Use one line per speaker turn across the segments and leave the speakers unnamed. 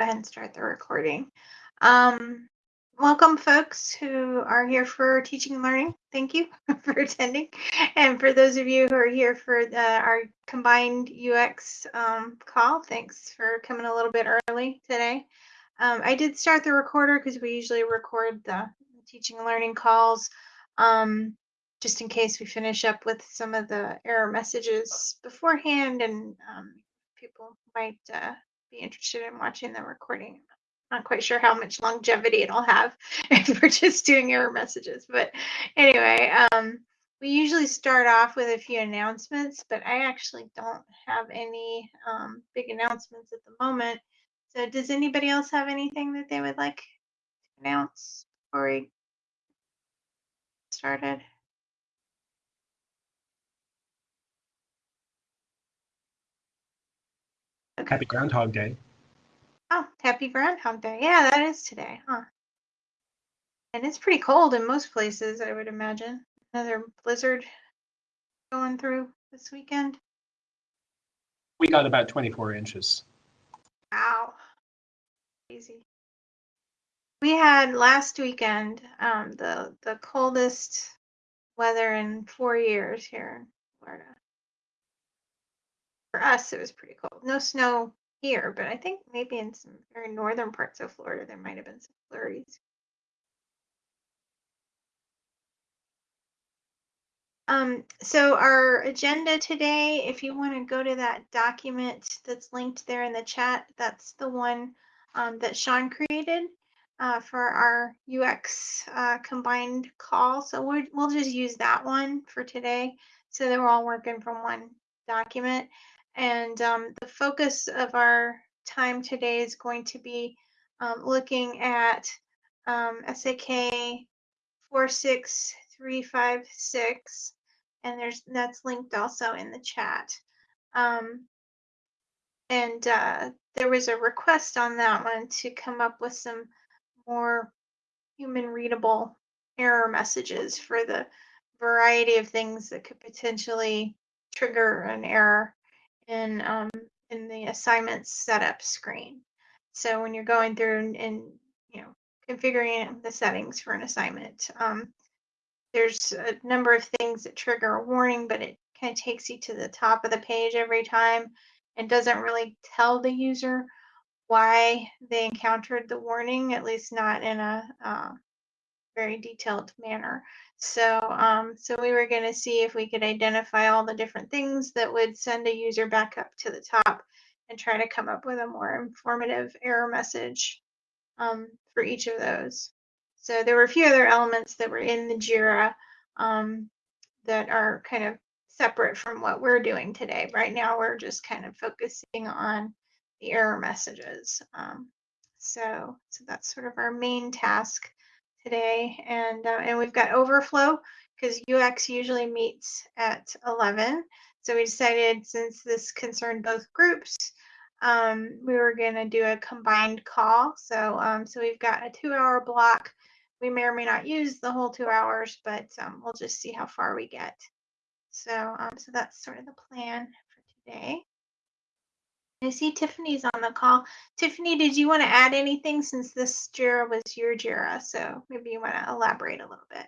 ahead and start the recording. Um, welcome, folks who are here for teaching and learning. Thank you for attending. And for those of you who are here for the, our combined UX um, call, thanks for coming a little bit early today. Um, I did start the recorder because we usually record the teaching and learning calls um, just in case we finish up with some of the error messages beforehand and um, people might uh, be interested in watching the recording. Not quite sure how much longevity it'll have if we're just doing error messages. But anyway, um, we usually start off with a few announcements, but I actually don't have any um, big announcements at the moment. So does anybody else have anything that they would like to announce before we started?
Okay. Happy Groundhog Day.
Oh, happy Groundhog Day. Yeah, that is today, huh? And it's pretty cold in most places, I would imagine. Another blizzard going through this weekend.
We got about 24 inches.
Wow. Crazy. We had last weekend um, the the coldest weather in four years here in Florida. For us, it was pretty cold. No snow here, but I think maybe in some very northern parts of Florida there might have been some flurries. Um, so our agenda today, if you want to go to that document that's linked there in the chat, that's the one um, that Sean created uh, for our UX uh, combined call. So we'll, we'll just use that one for today so that we're all working from one document. And um, the focus of our time today is going to be um, looking at um, SAK 46356, and there's that's linked also in the chat. Um, and uh, there was a request on that one to come up with some more human readable error messages for the variety of things that could potentially trigger an error in um, in the assignments setup screen. So when you're going through and, and you know configuring the settings for an assignment, um, there's a number of things that trigger a warning, but it kind of takes you to the top of the page every time and doesn't really tell the user why they encountered the warning, at least not in a uh, very detailed manner. So, um, so we were going to see if we could identify all the different things that would send a user back up to the top and try to come up with a more informative error message um, for each of those. So there were a few other elements that were in the JIRA um, that are kind of separate from what we're doing today. Right now, we're just kind of focusing on the error messages. Um, so, so that's sort of our main task today, and uh, and we've got overflow because UX usually meets at 11. So we decided since this concerned both groups, um, we were going to do a combined call. So um, so we've got a two-hour block. We may or may not use the whole two hours, but um, we'll just see how far we get. So um, so that's sort of the plan for today. I see Tiffany's on the call. Tiffany, did you want to add anything since this JIRA was your JIRA? So maybe you want to elaborate a little bit.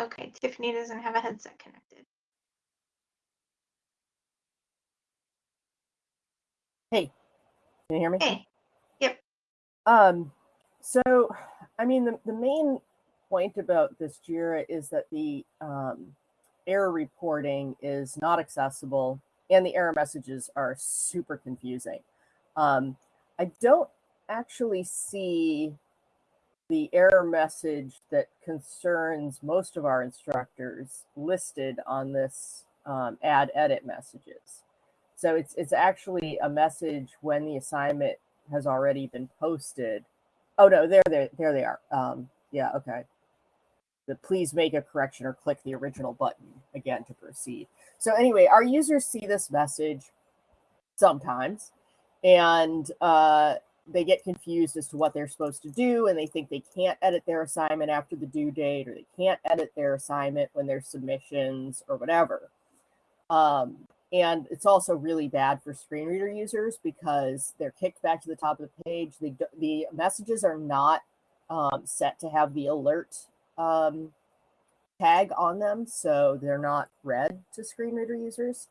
Okay, Tiffany doesn't have a headset connected.
Hey, can you hear me?
Hey, yep.
Um, so, I mean, the, the main point about this JIRA is that the um, error reporting is not accessible and the error messages are super confusing. Um, I don't actually see the error message that concerns most of our instructors listed on this um, add edit messages. So it's it's actually a message when the assignment has already been posted. Oh no, there there there they are. Um, yeah, okay. The please make a correction or click the original button again to proceed. So anyway, our users see this message sometimes, and uh, they get confused as to what they're supposed to do and they think they can't edit their assignment after the due date or they can't edit their assignment when there's submissions or whatever um, and it's also really bad for screen reader users because they're kicked back to the top of the page the, the messages are not um, set to have the alert um, tag on them so they're not read to screen reader users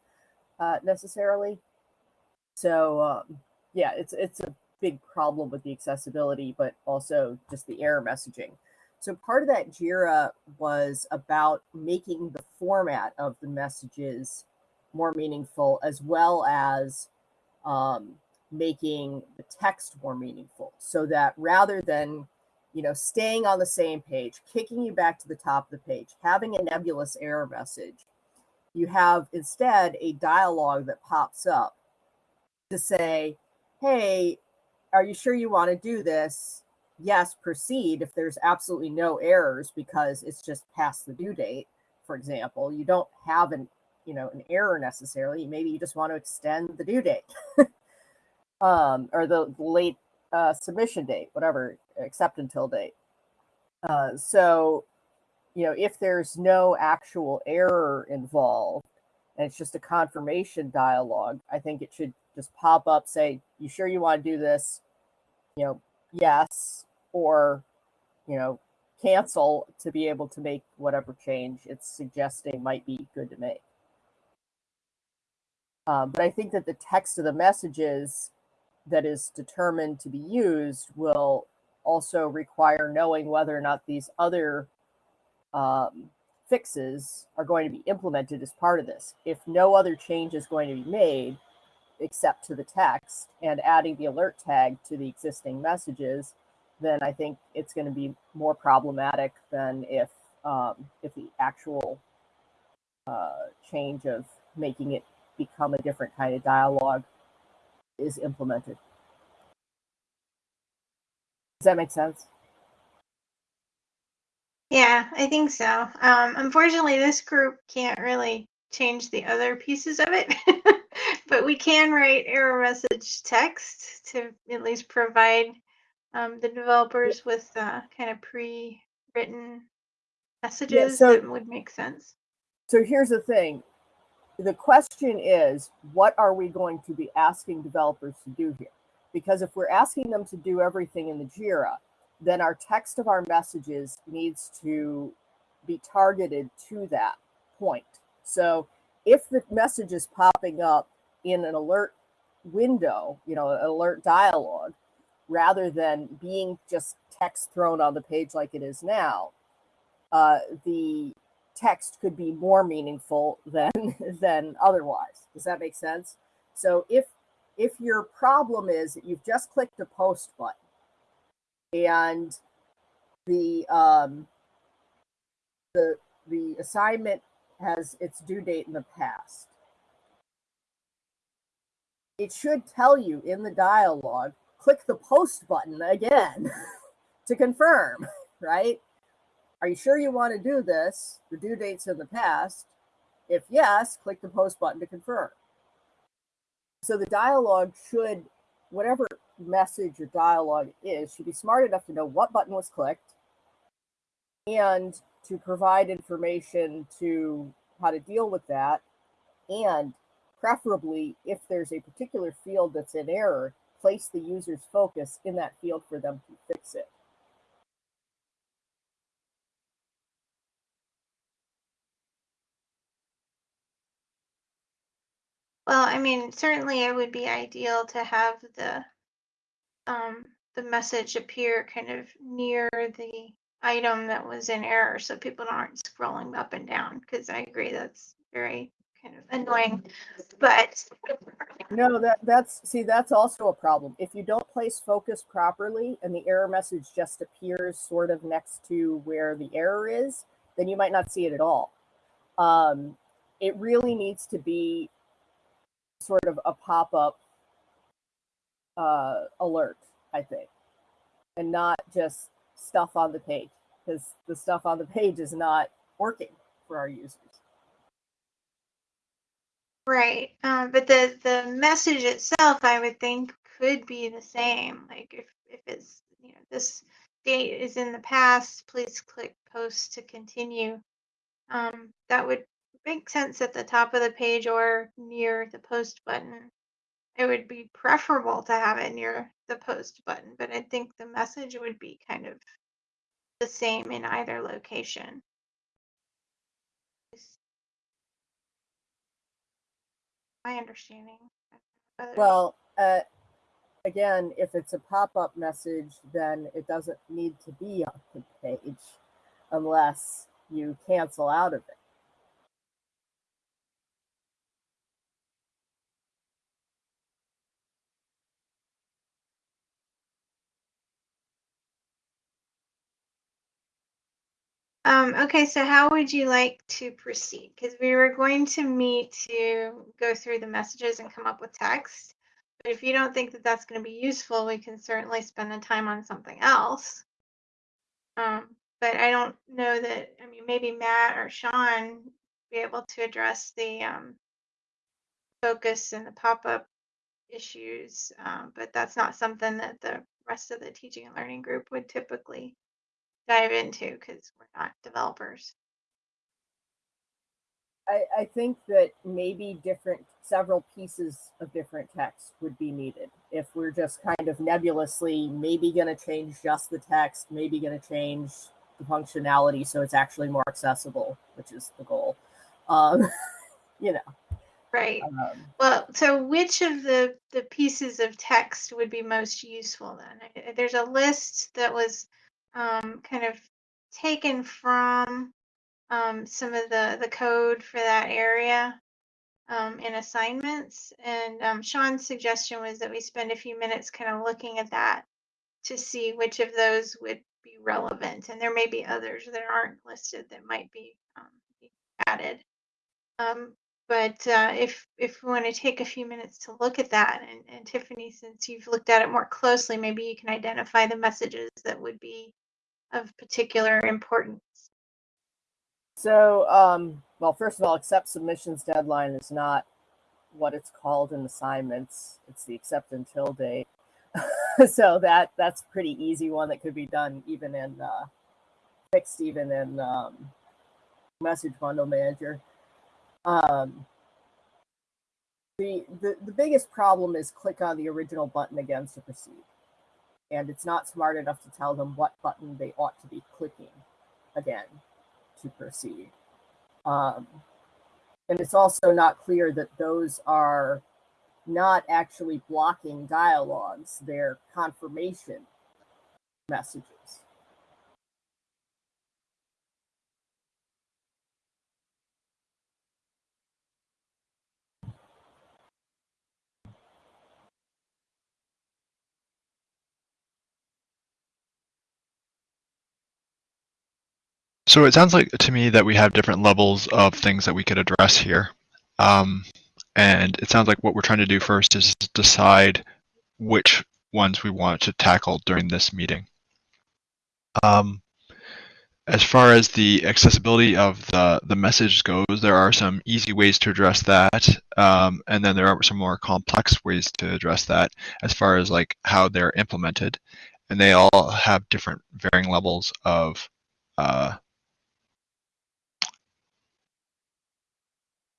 uh, necessarily so um, yeah it's it's a big problem with the accessibility, but also just the error messaging. So part of that JIRA was about making the format of the messages more meaningful, as well as um, making the text more meaningful, so that rather than you know staying on the same page, kicking you back to the top of the page, having a nebulous error message, you have instead a dialogue that pops up to say, "Hey, are you sure you want to do this? Yes, proceed if there's absolutely no errors because it's just past the due date, for example. You don't have an you know an error necessarily. Maybe you just want to extend the due date. um, or the late uh, submission date, whatever, except until date. Uh, so, you know, if there's no actual error involved and it's just a confirmation dialogue, I think it should just pop up, say, you sure you want to do this? you know, yes, or, you know, cancel to be able to make whatever change it's suggesting might be good to make. Um, but I think that the text of the messages that is determined to be used will also require knowing whether or not these other um, fixes are going to be implemented as part of this. If no other change is going to be made, except to the text and adding the alert tag to the existing messages, then I think it's going to be more problematic than if um, if the actual uh, change of making it become a different kind of dialogue is implemented. Does that make sense?
Yeah, I think so. Um, unfortunately, this group can't really change the other pieces of it. but we can write error message text to at least provide um, the developers with uh, kind of pre-written messages
so-
that would make sense.
So here's the thing. The question is, what are we going to be asking developers to do here? Because if we're asking them to do everything in the JIRA, then our text of our messages needs to be targeted to that point. So if the message is popping up in an alert window, you know, an alert dialogue, rather than being just text thrown on the page like it is now, uh, the text could be more meaningful than than otherwise. Does that make sense? So if if your problem is that you've just clicked the post button and the um, the the assignment has its due date in the past. It should tell you in the dialog, click the post button again to confirm, right? Are you sure you want to do this? The due date's in the past. If yes, click the post button to confirm. So the dialogue should, whatever message or dialogue is, should be smart enough to know what button was clicked and to provide information to how to deal with that. And preferably, if there's a particular field that's in error, place the user's focus in that field for them to fix it.
Well, I mean, certainly it would be ideal to have the um, the message appear kind of near the item that was in error so people aren't scrolling up and down because I agree that's very kind of annoying. But
No, that that's see that's also a problem. If you don't place focus properly and the error message just appears sort of next to where the error is, then you might not see it at all. Um, it really needs to be sort of a pop-up uh, alert, I think, and not just stuff on the page because the stuff on the page is not working for our users.
right, um, but the the message itself, I would think, could be the same. Like if, if it's, you know, this date is in the past, please click post to continue. Um, that would make sense at the top of the page or near the post button. It would be preferable to have it near the post button, but I think the message would be kind of the same in either location. My understanding.
Well, uh, again, if it's a pop-up message, then it doesn't need to be on the page unless you cancel out of it.
Um, okay, so how would you like to proceed? Because we were going to meet to go through the messages and come up with text. But if you don't think that that's going to be useful, we can certainly spend the time on something else. Um, but I don't know that, I mean, maybe Matt or Sean be able to address the um, focus and the pop-up issues. Um, but that's not something that the rest of the teaching and learning group would typically dive into because we're not developers.
I, I think that maybe different, several pieces of different text would be needed. If we're just kind of nebulously, maybe going to change just the text, maybe going to change the functionality so it's actually more accessible, which is the goal. Um, you know,
Right.
um,
Well, so which of the the pieces of text would be most useful then? There's a list that was um, kind of taken from um, some of the the code for that area um, in assignments, and um, Sean's suggestion was that we spend a few minutes kind of looking at that to see which of those would be relevant, and there may be others that aren't listed that might be um, added. Um, but uh, if if we want to take a few minutes to look at that, and, and Tiffany, since you've looked at it more closely, maybe you can identify the messages that would be of particular importance.
So, um, well, first of all, accept submissions deadline is not what it's called in assignments. It's the accept until date. so that that's pretty easy one that could be done even in uh, fixed even in um, message bundle manager. Um, the, the the biggest problem is click on the original button again to proceed, and it's not smart enough to tell them what button they ought to be clicking again to proceed. Um, and it's also not clear that those are not actually blocking dialogues, they're confirmation messages.
So it sounds like to me that we have different levels of things that we could address here. Um, and it sounds like what we're trying to do first is decide which ones we want to tackle during this meeting. Um, as far as the accessibility of the, the message goes, there are some easy ways to address that. Um, and then there are some more complex ways to address that as far as like how they're implemented. And they all have different varying levels of uh,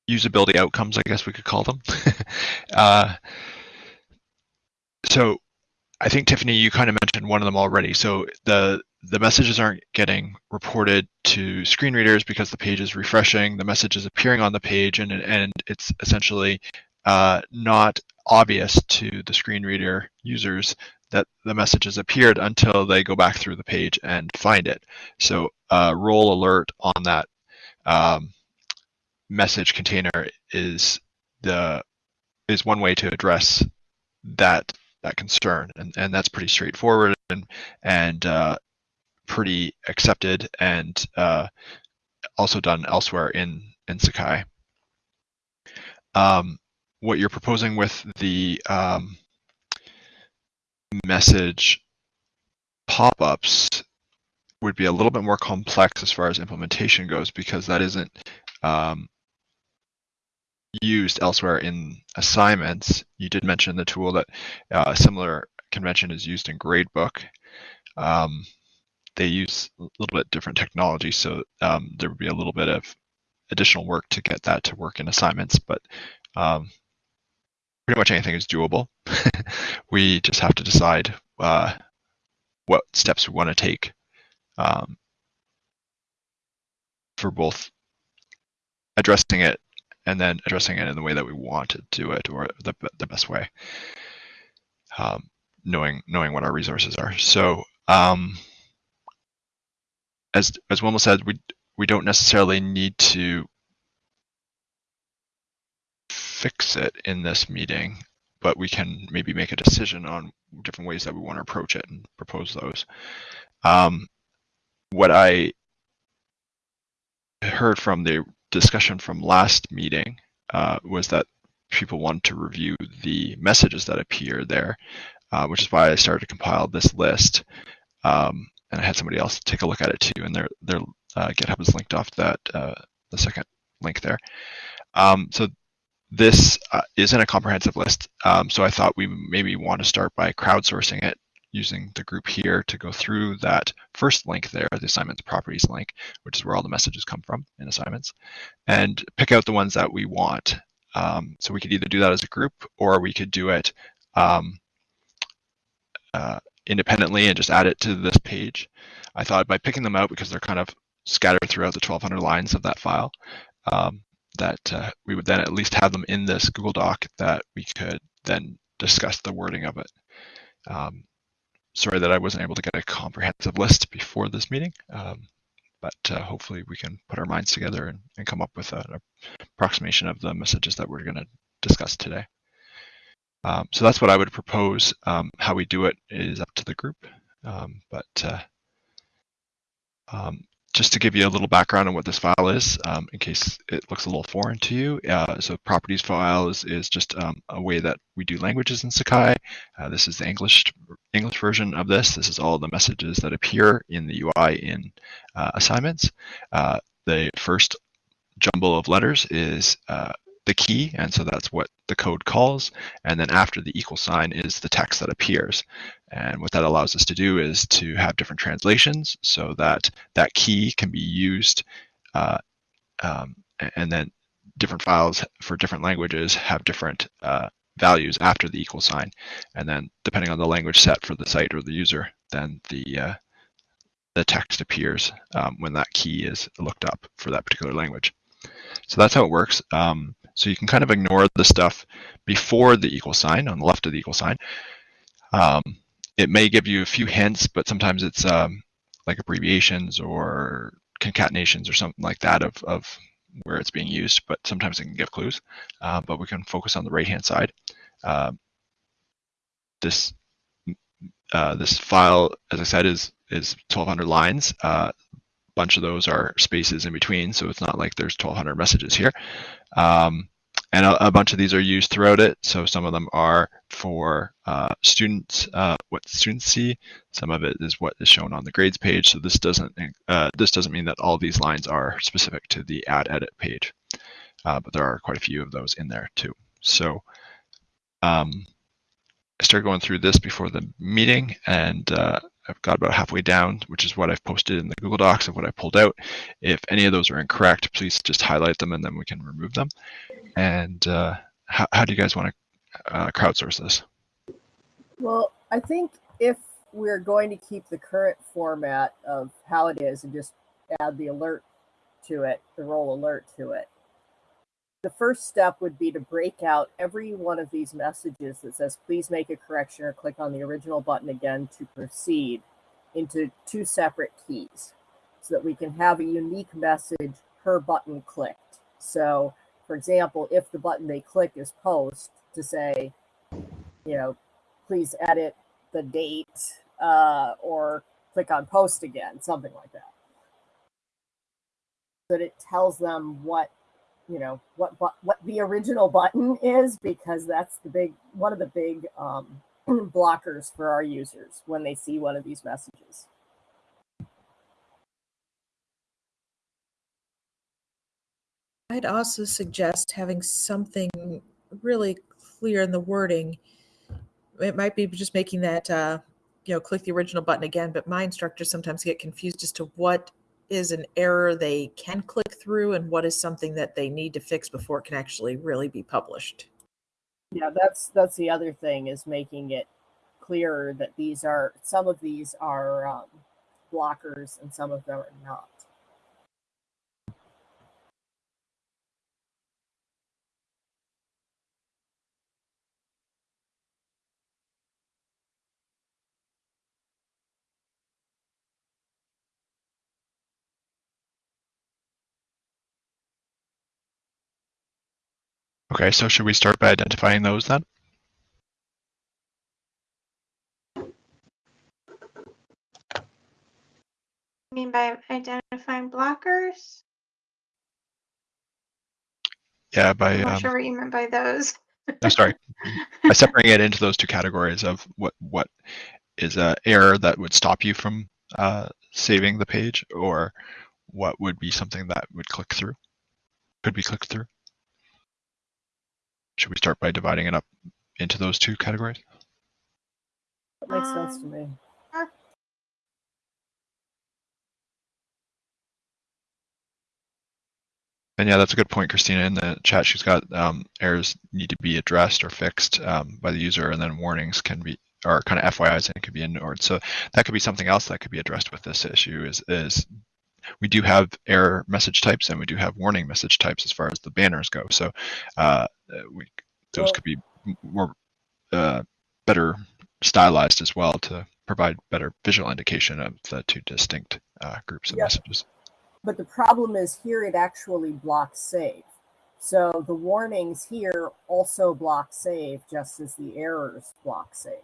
usability outcomes, I guess we could call them. uh, so I think Tiffany, you kind of mentioned one of them already. So the the messages aren't getting reported to screen readers because the page is refreshing. The message is appearing on the page, and and it's essentially uh, not obvious to the screen reader users that the message has appeared until they go back through the page and find it. So uh, role alert on that um, message container is the is one way to address that that concern, and and that's pretty straightforward and and uh, pretty accepted and uh, also done elsewhere in in Sakai. Um, what you're proposing with the um, message pop-ups would be a little bit more complex as far as implementation goes because that isn't um, used elsewhere in assignments. You did mention the tool that uh, a similar convention is used in Gradebook. Um, they use a little bit different technology, so um, there would be a little bit of additional work to get that to work in assignments, but um, pretty much anything is doable. we just have to decide uh, what steps we want to take um, for both addressing it and then addressing it in the way that we want to do it or the, the best way um, knowing knowing what our resources are. So um, as as Wilma said we we don't necessarily need to fix it in this meeting but we can maybe make a decision on different ways that we want to approach it and propose those. Um, what I heard from the discussion from last meeting uh, was that people want to review the messages that appear there, uh, which is why I started to compile this list. Um, and I had somebody else take a look at it too, and their their uh, GitHub is linked off that uh, the second link there. Um, so this uh, isn't a comprehensive list, um, so I thought we maybe want to start by crowdsourcing it using the group here to go through that first link there, the assignments properties link, which is where all the messages come from in assignments, and pick out the ones that we want. Um, so we could either do that as a group or we could do it um, uh, independently and just add it to this page. I thought by picking them out because they're kind of scattered throughout the 1200 lines of that file, um, that uh, we would then at least have them in this Google Doc that we could then discuss the wording of it. Um, sorry that I wasn't able to get a comprehensive list before this meeting, um, but uh, hopefully we can put our minds together and, and come up with an approximation of the messages that we're going to discuss today. Um, so that's what I would propose. Um, how we do it is up to the group, um, but uh, um, just to give you a little background on what this file is, um, in case it looks a little foreign to you. Uh, so properties file is, is just um, a way that we do languages in Sakai. Uh, this is the English English version of this. This is all the messages that appear in the UI in uh, assignments. Uh, the first jumble of letters is uh, the key, and so that's what the code calls. And then after the equal sign is the text that appears. And what that allows us to do is to have different translations so that that key can be used uh, um, and then different files for different languages have different uh, values after the equal sign. And then depending on the language set for the site or the user, then the uh, the text appears um, when that key is looked up for that particular language. So that's how it works. Um, so you can kind of ignore the stuff before the equal sign on the left of the equal sign. Um, it may give you a few hints, but sometimes it's um, like abbreviations or concatenations or something like that of, of where it's being used, but sometimes it can give clues. Uh, but we can focus on the right-hand side. Uh, this uh, this file, as I said, is is 1,200 lines. Bunch of those are spaces in between, so it's not like there's 1,200 messages here. Um, and a, a, bunch of these are used throughout it. So some of them are for uh, students, uh, what students see. Some of it is what is shown on the grades page. So this doesn't uh, this doesn't mean that all these lines are specific to the add edit page, uh, but there are quite a few of those in there too. So um, I started going through this before the meeting, and uh, I've got about halfway down, which is what I've posted in the Google Docs of what I pulled out. If any of those are incorrect, please just highlight them and then we can remove them. And uh, how, how do you guys want to uh, crowdsource this?
Well, I think if we're going to keep the current format of how it is and just add the alert to it, the role alert to it, the first step would be to break out every one of these messages that says, please make a correction or click on the original button again to proceed into two separate keys so that we can have a unique message per button clicked. So for example, if the button they click is post to say, you know, please edit the date uh, or click on post again, something like that. That it tells them what, you know, what what the original button is because that's the big one of the big um, blockers for our users when they see one of these messages.
I'd also suggest having something really clear in the wording. It might be just making that, uh, you know, click the original button again, but my instructors sometimes get confused as to what is an error they can click through and what is something that they need to fix before it can actually really be published.
Yeah, that's that's the other thing is making it clearer that these are some of these are um, blockers and some of them are not.
Okay, so should we start by identifying those then?
I mean by identifying blockers?
Yeah, by
I'm not
um,
sure what you meant by those.
oh, sorry, by separating it into those two categories of what what is a error that would stop you from uh, saving the page, or what would be something that would click through, could be clicked through. Should we start by dividing it up into those two categories?
That makes sense to me.
And yeah, that's a good point, Christina. In the chat, she's got um, errors need to be addressed or fixed um, by the user, and then warnings can be, or kind of FYIs, and it could be ignored. So that could be something else that could be addressed with this issue. Is is we do have error message types and we do have warning message types as far as the banners go. So uh, we those
Well-
could be more uh, better stylized as well to provide better visual indication of the two distinct uh, groups of
Yeah.
messages.
But the problem is here it actually blocks save. So the warnings here also block save just as the errors block save.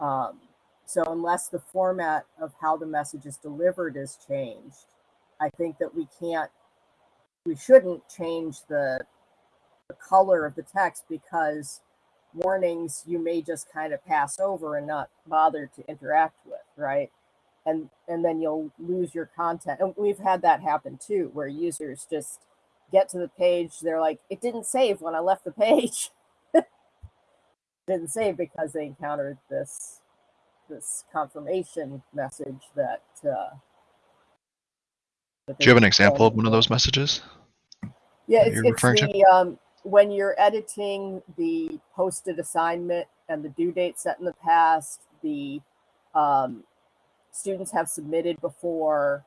Um, so unless the format of how the message is delivered is changed, I think that we can't, we shouldn't change the, the color of the text because warnings you may just kind of pass over and not bother to interact with, right? and and then you'll lose your content. And we've had that happen too, where users just get to the page, they're like, it didn't save when I left the page. didn't save because they encountered this this confirmation message that. Uh,
Do you have an example of one of those messages?
yeah, it's, it's the um, when you're editing the posted assignment and the due date set in the past, the um, students have submitted before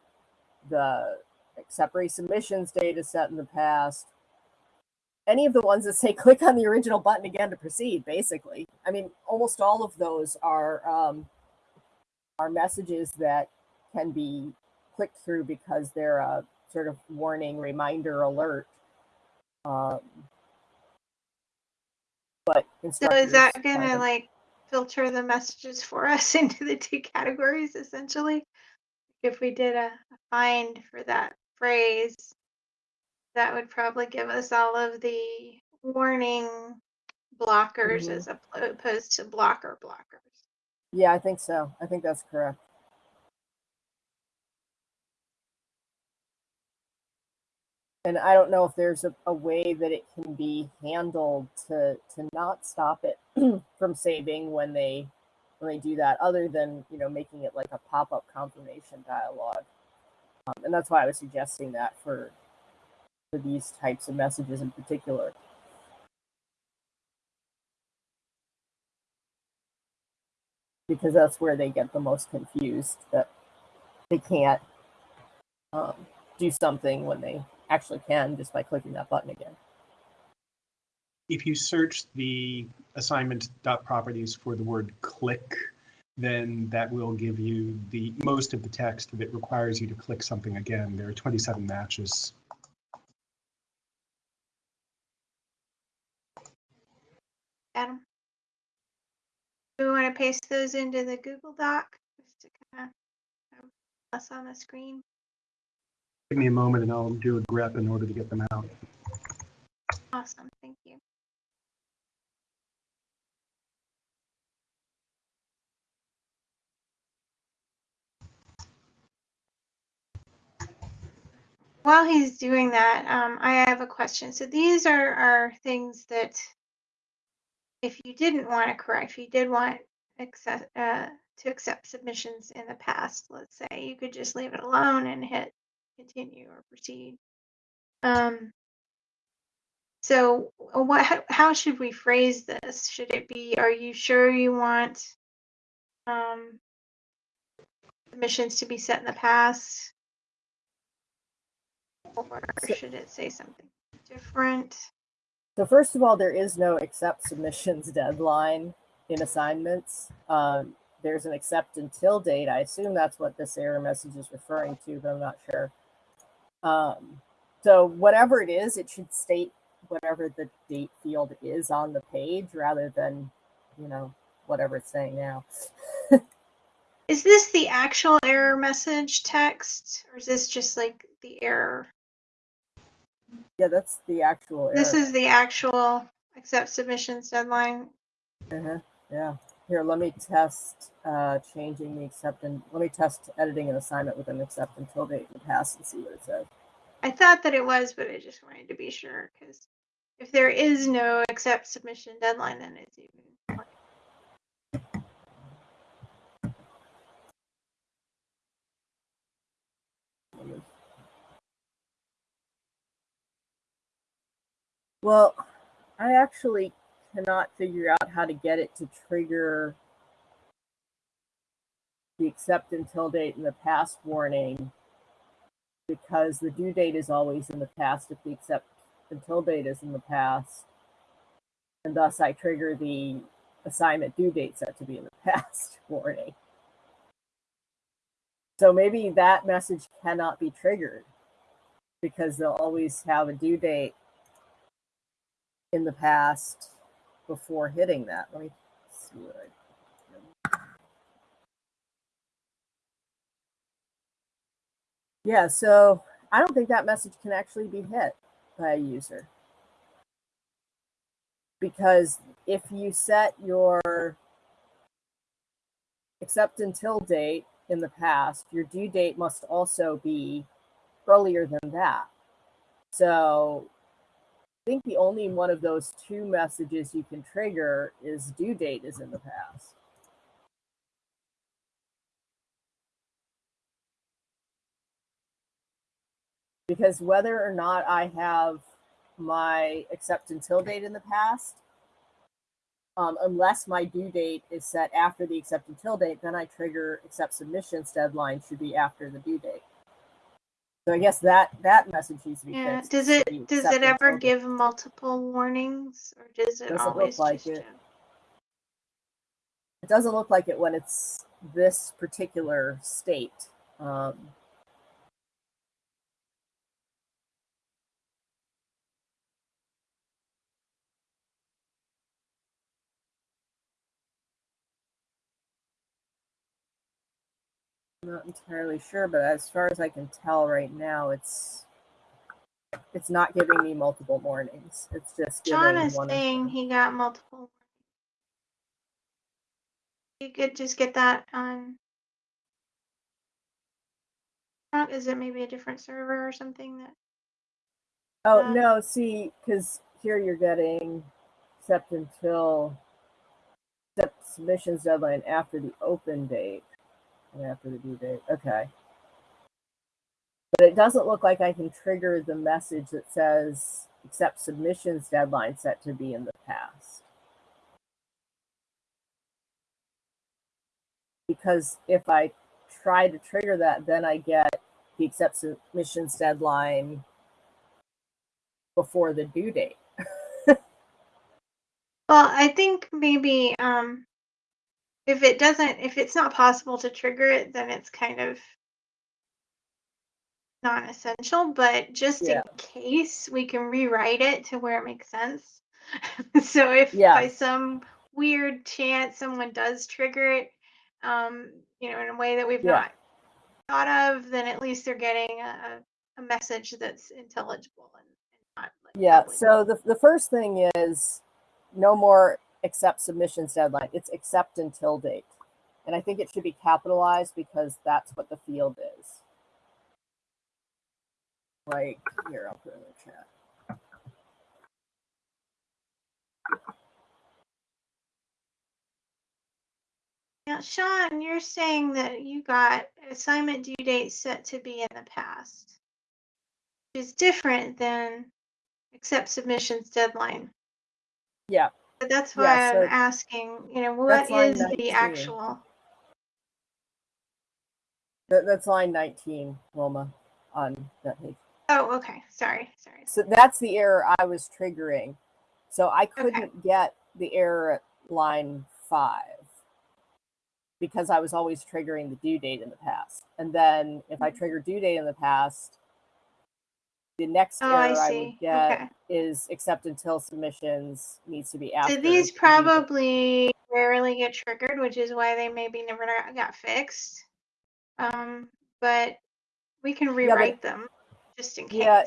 the accept resubmissions date is set in the past. Any of the ones that say click on the original button again to proceed, basically. I mean, almost all of those are um, are messages that can be clicked through because they're a sort of warning reminder alert. Um, but
So is that gonna
of-
like filter the messages for us into the two categories essentially? If we did a a find for that phrase, that would probably give us all of the warning blockers
Mhm.
as opposed to blocker blockers.
Yeah, I think so. I think that's correct. And I don't know if there's a, a way that it can be handled to to not stop it from saving when they when they do that, other than you know making it like a pop up confirmation dialog. Um, and that's why I was suggesting that for for these types of messages in particular. because that's where they get the most confused that they can't um, do something when they actually can just by clicking that button again.
If you search the assignment dot properties for the word click, then that will give you the most of the text that requires you to click something again. There are 27 matches.
Adam? Do we want to paste those into the Google Doc? Just to kind of have us on the screen?
Give me a moment and I'll do a grep in order to get them out.
Awesome, thank you. while he's doing that, um, I have a question. So these are, are things that if you didn't want to correct, if you did want uh, to accept submissions in the past, let's say, you could just leave it alone and hit continue or proceed. Um, so uh, what, how, how should we phrase this? Should it be, are you sure you want um, submissions to be set in the past? Or should it say something different?
So first of all, there is no accept submissions deadline in assignments. Um, there's an accept until date. I assume that's what this error message is referring to, but I'm not sure. Um, so whatever it is, it should state whatever the date field is on the page rather than, you know, whatever it's saying now.
Is this the actual error message text or is this just like the error?
Yeah, that's the actual error.
This is the actual accept submissions deadline.
Uh-huh. Yeah. Here, let me test uh, changing the accept and let me test editing an assignment with an accept until date the past and see what it says.
I thought that it was, but I just wanted to be sure because if there is no accept submission deadline, then it's even.
Well, I actually cannot figure out how to get it to trigger the accept until date in the past warning because the due date is always in the past if the accept until date is in the past. And thus I trigger the assignment due date set to be in the past warning. So maybe that message cannot be triggered because they'll always have a due date in the past before hitting that. Let me see what I. Yeah, so I don't think that message can actually be hit by a user. Because if you set your accept until date in the past, your due date must also be earlier than that. So think the only one of those two messages you can trigger is due date is in the past. Because whether or not I have my accept until date in the past, um, unless my due date is set after the accept until date, then I trigger accept submissions deadline should be after the due date. So I guess that that message needs to be
Yeah.
fixed.
Does it does it ever
date-
give multiple warnings or does it
Doesn't look
always
like
just?
it.
a-
It doesn't look like it when it's this particular state. Um, not entirely sure, but as far as I can tell right now, it's it's not giving me multiple warnings. It's just giving
John is
one.
saying he got multiple. You could just get that on. Is it maybe a different server or something that?
Oh
Uh,
no, see, because here you're getting except until except submissions deadline after the open date after the due date. Okay. But it doesn't look like I can trigger the message that says accept submissions deadline set to be in the past. Because if I try to trigger that, then I get the accept submissions deadline before the due date.
Well, I think maybe um, if it doesn't, if it's not possible to trigger it, then it's kind of non-essential. But just
Yeah.
in case, we can rewrite it to where it makes sense. so if
Yeah.
by some weird chance someone does trigger it, um, you know, in a way that we've
Yeah.
not thought of, then at least they're getting a, a message that's intelligible and, and not like
Yeah. So the, the first thing is no more accept submissions deadline. It's accept until date. And I think it should be capitalized because that's what the field is. like here, I'll put it in the chat.
Now, Sean, you're saying that you got assignment due date set to be in the past, which is different than accept submissions deadline.
Yeah,
that's why
Yeah, so
I'm asking, you know, what is the actual?
that, that's line 19, Wilma, on that page.
Oh, okay. Sorry, sorry.
So that's the error I was triggering. So I couldn't get the error at line five because I was always triggering the due date in the past. And then if I mm-hmm. trigger due date in the past, the next
Oh, I
error I,
see.
would get
Okay.
is accept until submissions needs to be
So
after.
these
the due date.
probably rarely get triggered, which is why they maybe never got- fixed. Um, but we can rewrite them just in case. Yeah.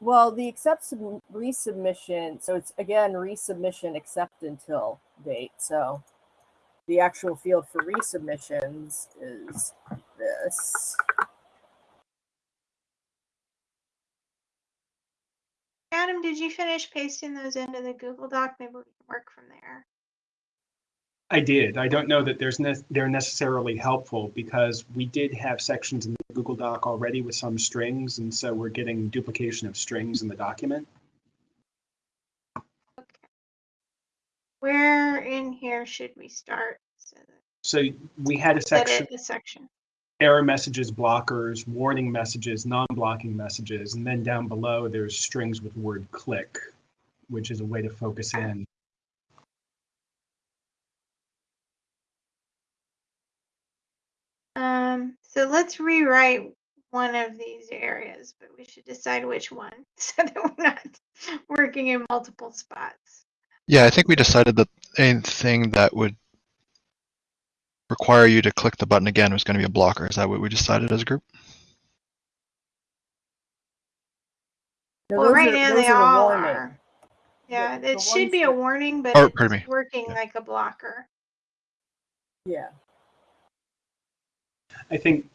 Well, the accept sub- resubmission, so it's again resubmission accept until date. So the actual field for resubmissions is this.
Adam, did you finish pasting those into the Google Doc? Maybe we can work from there.
I did. I don't know that there's ne- they're necessarily helpful because we did have sections in the Google Doc already with some strings, and so we're getting duplication of strings in the document.
Okay. Where in here should we start? So
So we had a section,
the section.
Error messages, blockers, warning messages, non-blocking messages, and then down below there's strings with word click, which is a way to focus in.
Um, so let's rewrite one of these areas, but we should decide which one so that we're not working in multiple spots.
Yeah, I think we decided that anything that would require you to click the button again was going to be a blocker. Is that what we decided as a group?
No,
Well, right
are-
now they
are
all
warning.
are. Yeah,
the
it should
ones
be a warning, but
Or,
it's
pardon me.
working
Yeah.
like a blocker.
Yeah.
I think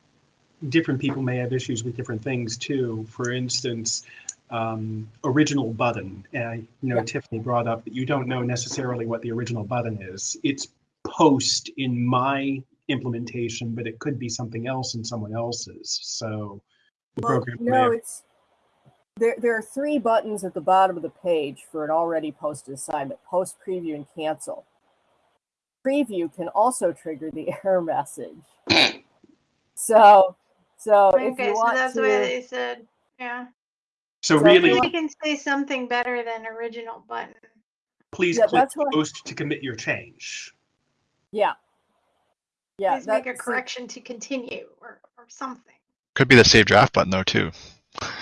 different people may have issues with different things too. For instance, um, original button. And I, you know,
Yeah.
Tiffany brought up that you don't know necessarily what the original button is. It's post in my implementation, but it could be something else in someone else's. So the
Well,
program
no,
have-
it's there. There are three buttons at the bottom of the page for an already posted assignment: post, preview, and cancel. Preview can also trigger the error message. so, so if
Okay,
you
so
want
that's
to,
why they said, yeah.
so
so
really,
you
We can say something better than original button.
please
Yeah,
click
that's what-
post to commit your change.
Yeah, yeah,
Please make a
that's-
correction to continue or, or something.
Could be the save draft button though too.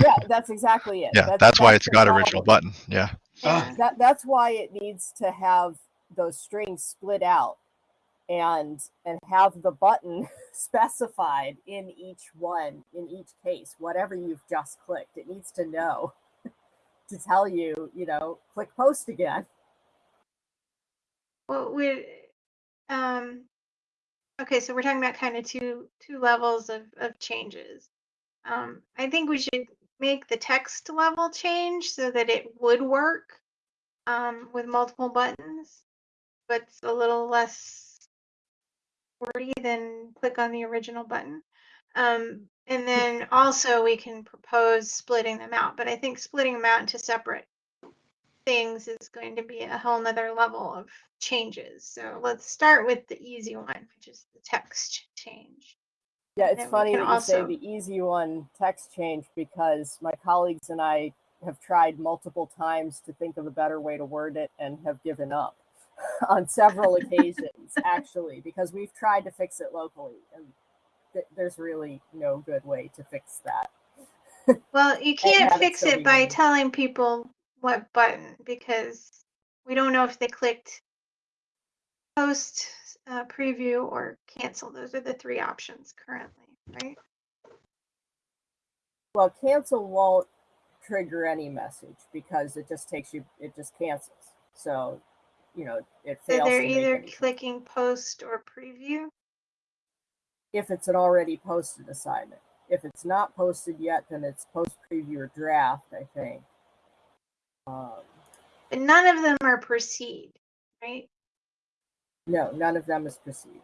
yeah, that's exactly it.
Yeah, that's, why it's got original
problem.
button. Yeah.
Ah.
Yeah.
that that's why it needs to have those strings split out and and have the button specified in each one in each case whatever you've just clicked it needs to know to tell you you know click post again
Well, we, um, okay, so we're talking about kind of two, two levels of, of changes. Um, I think we should make the text level change so that it would work, um, with multiple buttons, but it's a little less wordy than click on the original button. Um, and then also we can propose splitting them out, but I think splitting them out into separate things is going to be a whole nother level of changes. So let's start with the easy one, which is the text change.
yeah it's funny that you say the easy one text change because my colleagues and i have tried multiple times to think of a better way to word it and have given up on several occasions actually because we've tried to fix it locally and th- there's really no good way to fix that
Well, you can't
have it
fix it by telling people what button because we don't know if they clicked post, uh, preview, or cancel. Those are the three options currently, right?
well cancel won't trigger any message because it just takes you it just cancels so you know it fails.
So they're
to
either clicking post or preview.
if it's an already posted assignment if it's not posted yet, then it's post preview or draft, I think. Um,
But none of them are proceed, right?
no, none of them is proceed.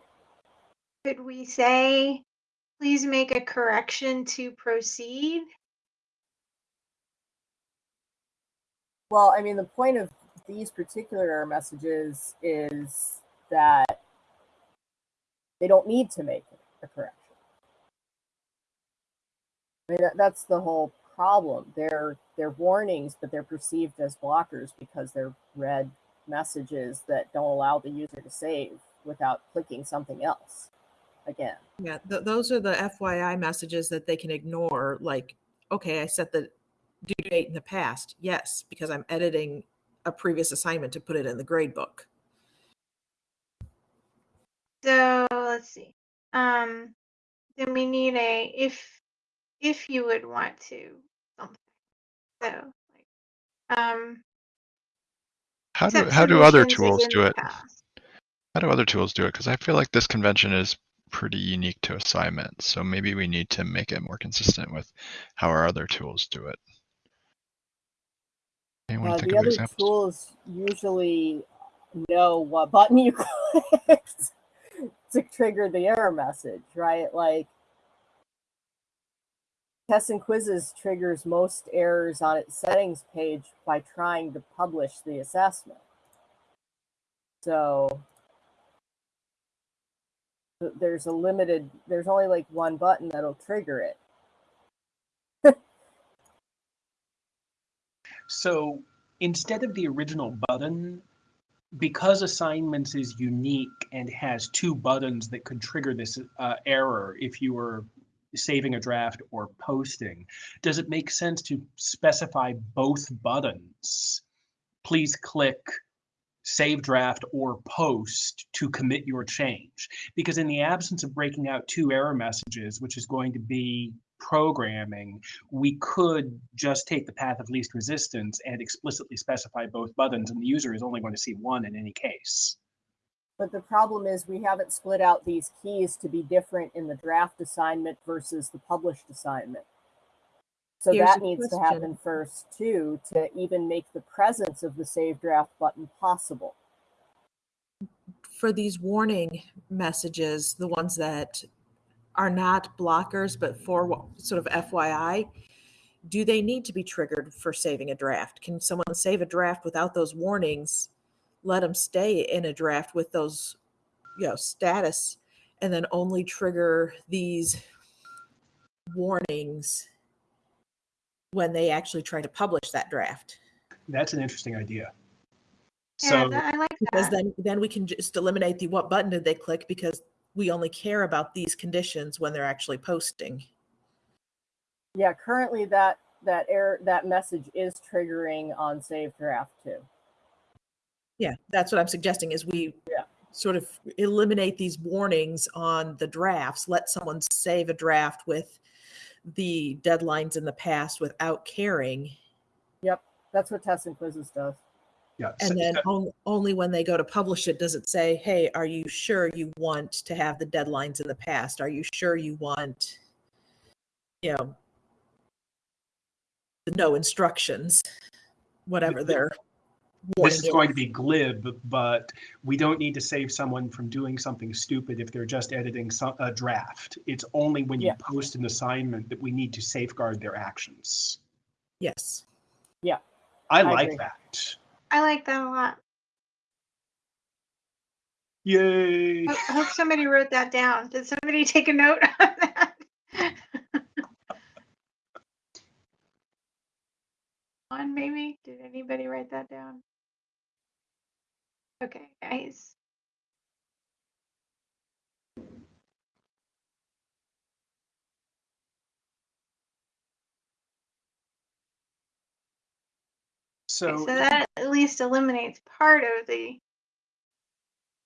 Could we say, please make a correction to proceed?
Well, I mean, the point of these particular messages is that they don't need to make a correction. I mean, that, that's the whole problem. They're they're warnings, but they're perceived as blockers because they're red messages that don't allow the user to save without clicking something else again.
Yeah, th- those are the FYI messages that they can ignore. Like, okay, I set the due date in the past. Yes, because I'm editing a previous assignment to put it in the grade book.
So let's see. Um, then we need a if if you would want to something. So like um
How do how do other tools do it?
past.
How do other tools do it? Because I feel like this convention is pretty unique to assignments, so maybe we need to make it more consistent with how our other tools do it. Anyone
Uh,
think
the
of
other
examples?
tools usually know what button you clicked to trigger the error message, right? Like tests and quizzes triggers most errors on its settings page by trying to publish the assessment. So there's a limited, there's only like one button that'll trigger it.
So instead of the original button, because assignments is unique and has two buttons that could trigger this uh, error if you were saving a draft or posting, does it make sense to specify both buttons? Please click save draft or post to commit your change. Because in the absence of breaking out two error messages, which is going to be programming, we could just take the path of least resistance and explicitly specify both buttons, and the user is only going to see one in any case.
But the problem is we haven't split out these keys to be different in the draft assignment versus the published assignment. So
Here's
that needs to happen first too, to even make the presence of the save draft button possible.
For these warning messages, the ones that are not blockers, but for sort of FYI, do they need to be triggered for saving a draft? Can someone save a draft without those warnings? Let them stay in a draft with those, you know, status, and then only trigger these warnings when they actually try to publish that draft.
That's an interesting idea.
Yeah,
So
that, I like that.
Because then then we can just eliminate the what button did they click because we only care about these conditions when they're actually posting.
Yeah, currently that that error that message is triggering on save draft too.
Yeah, that's what I'm suggesting is we
Yeah.
sort of eliminate these warnings on the drafts, let someone save a draft with the deadlines in the past without caring.
Yep, that's what tests and quizzes does.
yeah, so-
And then on, only when they go to publish it does it say, hey, are you sure you want to have the deadlines in the past? Are you sure you want, you know, the no instructions, whatever their warning
this is going to be glib, but we don't need to save someone from doing something stupid if they're just editing some, a draft. It's only when you
Yeah.
post an assignment that we need to safeguard their actions.
Yes.
I,
I
like
agree.
that.
I like that a lot.
Yay!
I I hope somebody wrote that down. Did somebody take a note on that? On maybe? Did anybody write that down? Okay, guys.
So,
So that at least eliminates part of the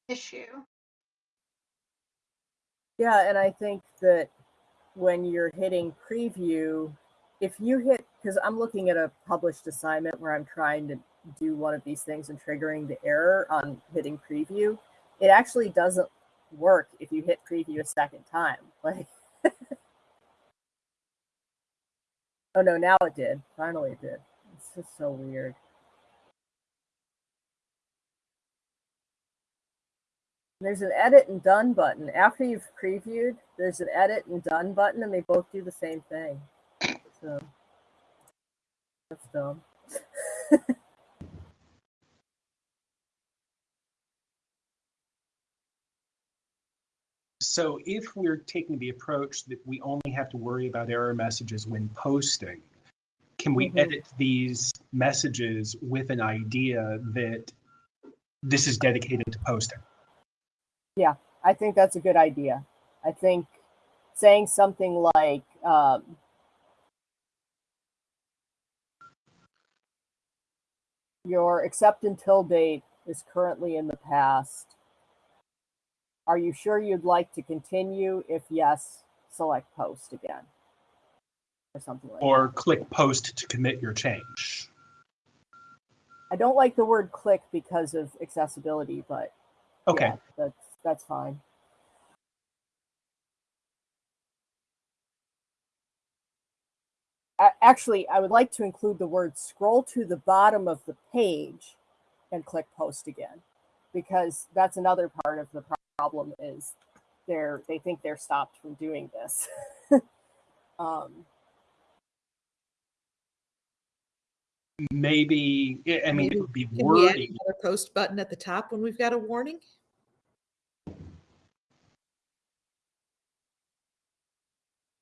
issue.
Yeah, and I think that when you're hitting preview, if you hit, because I'm looking at a published assignment where I'm trying to do one of these things and triggering the error on hitting preview, it actually doesn't work if you hit preview a second time. Like, Oh no, now it did. Finally it did. It's just so weird. There's an edit and done button. After you've previewed, there's an edit and done button, and they both do the same thing. So that's dumb.
So if we're taking the approach that we only have to worry about error messages when posting, can we
Mhm.
edit these messages with an idea that this is dedicated to posting?
Yeah, I think that's a good idea. I think saying something like, um, your accept until date is currently in the past. Are you sure you'd like to continue? If yes, select post again. Or something like that.
Or click post to commit your change?
I don't like the word click because of accessibility, but
Okay,
yeah, that's that's fine. Actually, I would like to include the word scroll to the bottom of the page and click post again, because that's another part of the problem is they're they think they're stopped from doing this. um,
maybe, I- I mean,
Maybe
it would be
Can we add
wordy.
another post button at the top when we've got a warning?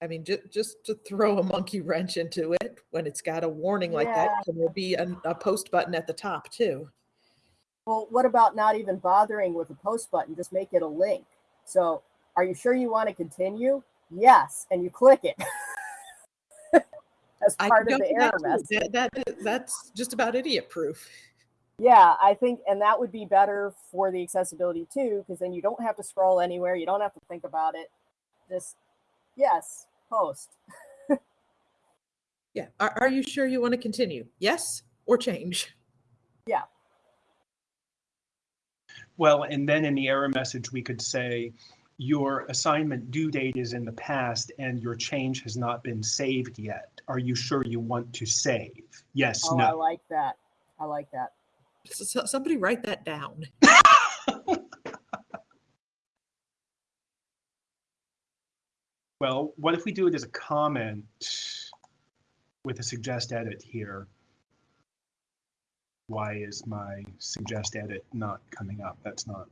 I mean, just just to throw a monkey wrench into it when it's got a warning like that,
Yeah.
can there be a, a post button at the top too?
well, what about not even bothering with a post button? Just make it a link. So, are you sure you want to continue? Yes, and you click it. As part of the
that
error message.
That, that that's just about idiot proof.
Yeah, I think, and that would be better for the accessibility too, because then you don't have to scroll anywhere. You don't have to think about it. Just, yes, post.
Yeah. Are, are you sure you want to continue? Yes or change? Yeah.
Well, and then in the error message, we could say, your assignment due date is in the past and your change has not been saved yet. Are you sure you want to save? Yes,
Oh, I like that. I like that.
S- s- somebody write that down.
Well, what if we do it as a comment with a suggest edit here? Why is my suggest edit not coming up? That's not.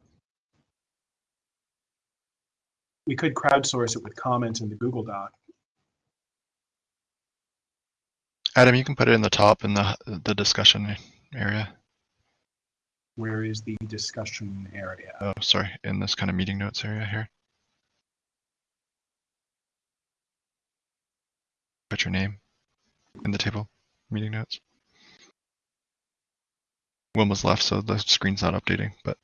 We could crowdsource it with comments in the Google Doc.
Adam, you can put it in the top in the the discussion area.
Where is the discussion area?
Oh, sorry, in this kind of meeting notes area here. Put your name in the table, meeting notes. One was left, so the screen's not updating, but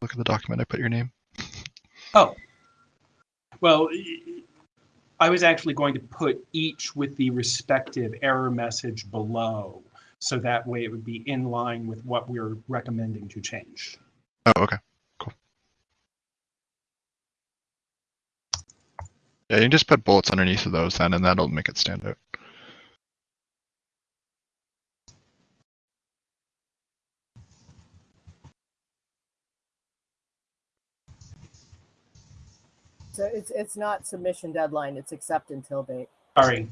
look at the document, I put your name.
Oh. Well, I was actually going to put each with the respective error message below. So that way it would be in line with what we're recommending to change.
Oh, okay, Yeah, you can just put bullets underneath of those then, and that'll make it stand out.
So it's it's not submission deadline. It's accept until date.
Sorry.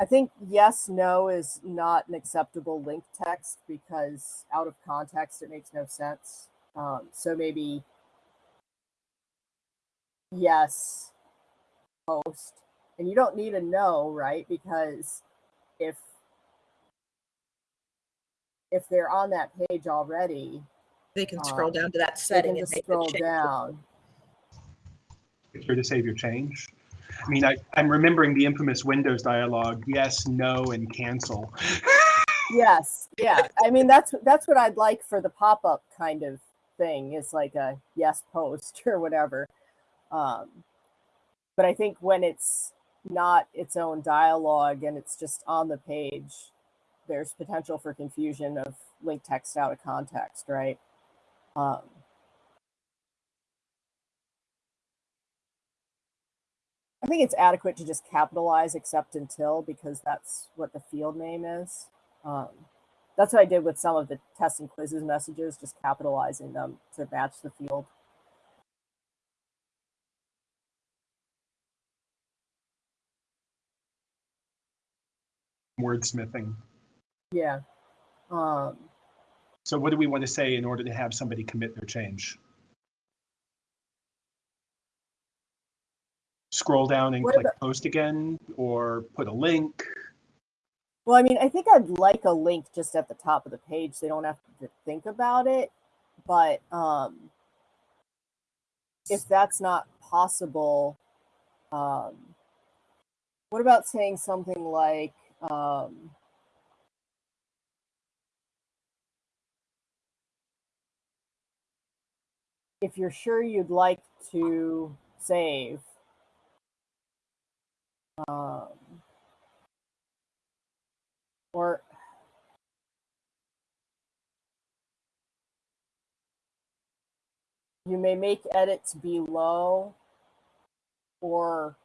I think yes, no is not an acceptable link text because out of context it makes no sense. Um, so maybe yes, post, and you don't need a no, right? Because if if they're on that page already,
They can scroll down to that
they
setting
can
and
just
make the
scroll
change.
down.
Here to save your change. I mean, I, I'm remembering the infamous Windows dialogue, yes, no, and cancel.
Yes, yeah. I mean that's that's what I'd like for the pop-up kind of thing. Is like a yes post or whatever. Um, but I think when it's not its own dialogue and it's just on the page, there's potential for confusion of link text out of context, right? Um, I think it's adequate to just capitalize accept until because that's what the field name is. Um, that's what I did with some of the test and quizzes messages, just capitalizing them to match the field.
Wordsmithing.
Yeah. Um,
So what do we want to say in order to have somebody commit their change? Scroll down and
What
click
about-
post again, or put a link?
Well, I mean, I think I'd like a link just at the top of the page. So they don't have to think about it. But um, if that's not possible, um, what about saying something like, um, if you're sure you'd like to save, um, or you may make edits below or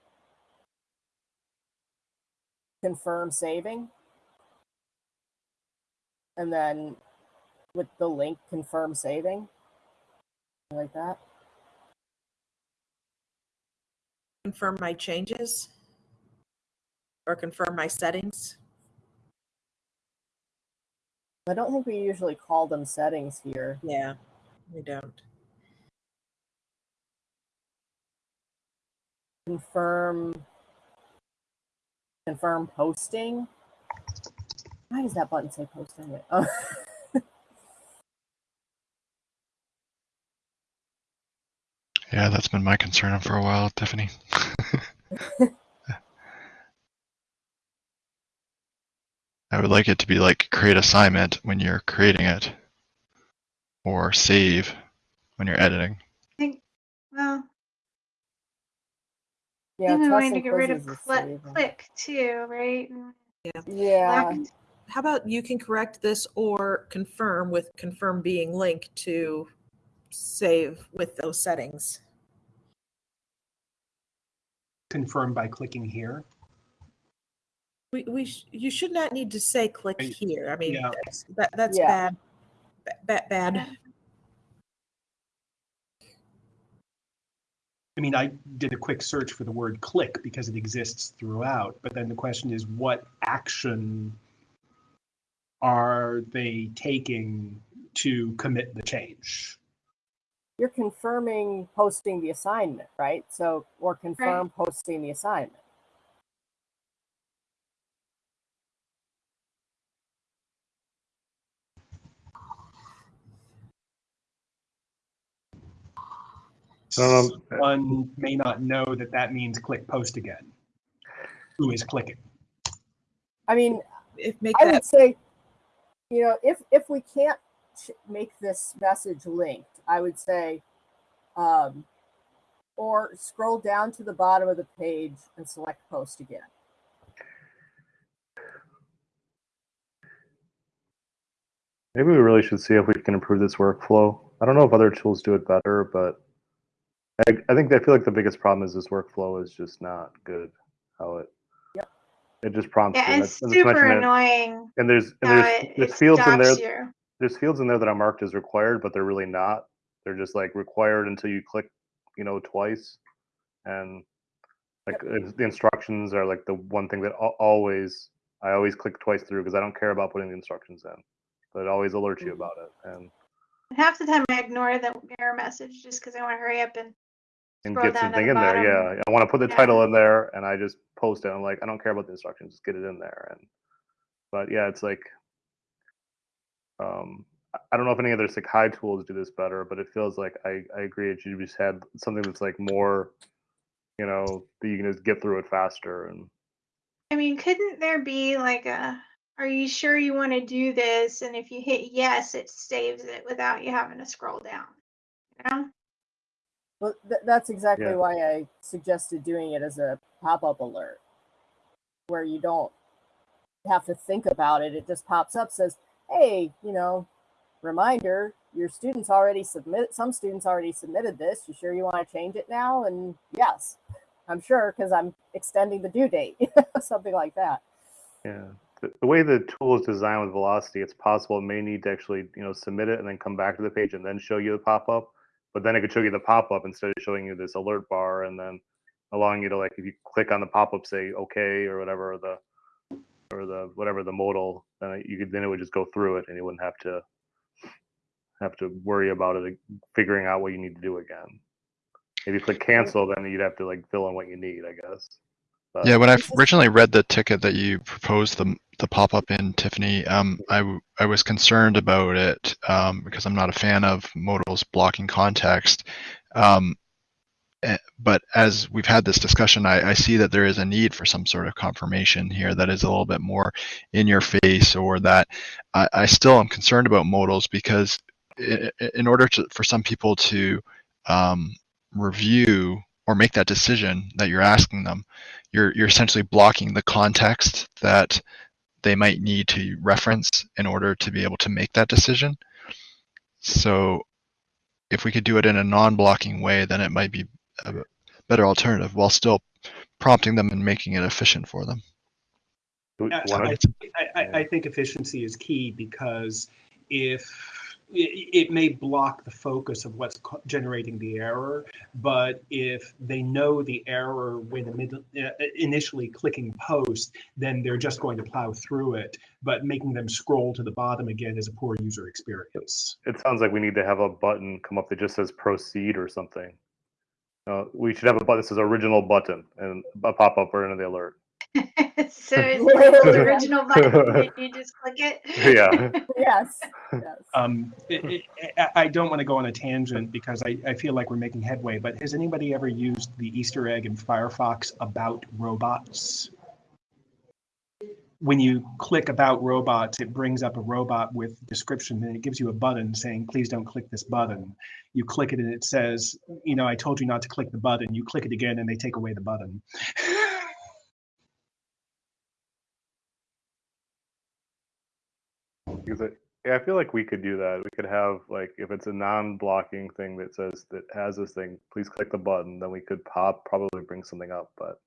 confirm saving. And then with the link confirm saving. Like that.
Confirm my changes or confirm my settings.
i don't think we usually call them settings here
Yeah, we don't.
confirm confirm posting why does that button say posting it oh.
Yeah, that's been my concern for a while, Tiffany. I would like it to be like create assignment when you're creating it, or save when you're editing.
I think, well,
yeah
maybe we
trust
want to get rid of
quizzes is
click, too, right? And
yeah
select- um,
How about you can correct this or confirm with confirm being linked to save with those settings.
Confirm by clicking here.
We, we sh- you should not need to say click here. I mean,
Yeah.
that's, that, that's
Yeah.
bad. Ba- Bad, bad.
I mean, I did a quick search for the word click because it exists throughout, but then the question is what action are they taking to commit the change?
you're confirming posting the assignment right so or confirm posting the assignment
I.
One may not know that that means click post again. Who is clicking?
i mean
If make
I
that
would say, you know, if if we can't make this message linked, I would say, um, or scroll down to the bottom of the page and select post again.
Maybe we really should see if we can improve this workflow. I don't know if other tools do it better, but I, I think I feel like the biggest problem is this workflow is just not good. How it
Yep.
it just prompts you.
Yeah,
and
it's
it's- and
super
mentioned it-
annoying.
And there's and there's
it,
there's
it
fields in there.
you.
There's fields in there that are marked as required, but they're really not. They're just like required until you click, you know, twice. And like it's- the instructions are like the one thing that always I always click twice through because I don't care about putting the instructions in, but it always alerts you
Mhm.
about it and
Half the time I ignore the error message just because I want to hurry up and
and
Scroll
get something
the
in there. Yeah, I want to put the
Yeah.
title in there and I just post it. I'm like, I don't care about the instructions, just get it in there. And but yeah, it's like um I- I don't know if any other Sakai tools do this better, but it feels like I, I agree that you just had something that's like more, you know, that you can just get through it faster and
I mean, couldn't there be like a, are you sure you want to do this? And if you hit yes, it saves it without you having to scroll down. You know?
Well, th- that's exactly
Yeah.
why I suggested doing it as a pop-up alert, where you don't have to think about it. It just pops up, says, hey, you know, reminder, your students already submit, some students already submitted this. You sure you want to change it now? And yes, I'm sure because I'm extending the due date, something like that.
Yeah. The, the way the tool is designed with Velocity, it's possible it may need to actually, you know, submit it and then come back to the page and then show you the pop-up. But then it could show you the pop-up instead of showing you this alert bar and then allowing you to like if you click on the pop-up say okay or whatever or the or the whatever the modal, then you could then it would just go through it and you wouldn't have to have to worry about it figuring out what you need to do again. If you click cancel, then you'd have to like fill in what you need, I guess. But,
Yeah, when I originally read the ticket that you proposed the the pop up in Tiffany, um, I w- I was concerned about it um, because I'm not a fan of modals blocking context. Um, eh, but as we've had this discussion, I, I see that there is a need for some sort of confirmation here that is a little bit more in your face, or that I, I still am concerned about modals because i- i- in order to for some people to um, review or make that decision that you're asking them, you're you're essentially blocking the context that they might need to reference in order to be able to make that decision. So if we could do it in a non-blocking way, then it might be a better alternative while still prompting them and making it efficient for them.
Yeah, I, I, I- I think efficiency is key because if it, may block the focus of what's generating the error, but if they know the error when the uh, initially clicking post, then they're just going to plow through it. But making them scroll to the bottom again is a poor user experience.
it sounds like we need to have a button come up that just says proceed or something. Uh, we should have a button that says original button and a pop up in the alert.
so it's the original button, you just click it.
Yeah.
Yes. yes.
Um, it, it, I- I don't want to go on a tangent because I, I feel like we're making headway, but has anybody ever used the Easter egg in Firefox about robots? When you click about robots, it brings up a robot with description and it gives you a button saying, please don't click this button. You click it and it says, you know, I told you not to click the button. You click it again and they take away the button.
Because it, yeah, I feel like we could do that. We could have like if it's a non-blocking thing that says that has this thing, please click the button. Then we could pop probably bring something up, but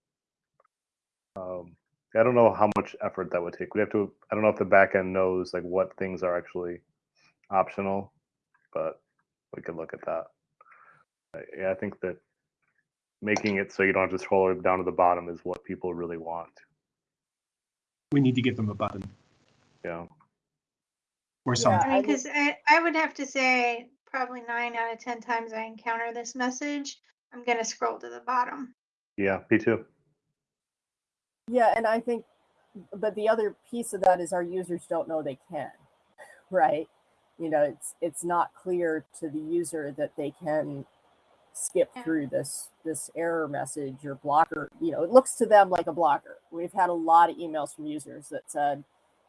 um, I don't know how much effort that would take. We have to. I don't know if the backend knows like what things are actually optional, but we could look at that. Yeah, I think that making it so you don't have to scroll down to the bottom is what people really want.
We need to give them a button
Yeah.
Or
Yeah.
something.
I
I
mean, because I, I would have to say probably nine out of 10 times I encounter this message, I'm going to scroll to the bottom.
Yeah. Me too.
Yeah, and I think, but the other piece of that is our users don't know they can, right? You know, it's it's not clear to the user that they can skip
Yeah.
through this this error message or blocker. You know, it looks to them like a blocker. We've had a lot of emails from users that said,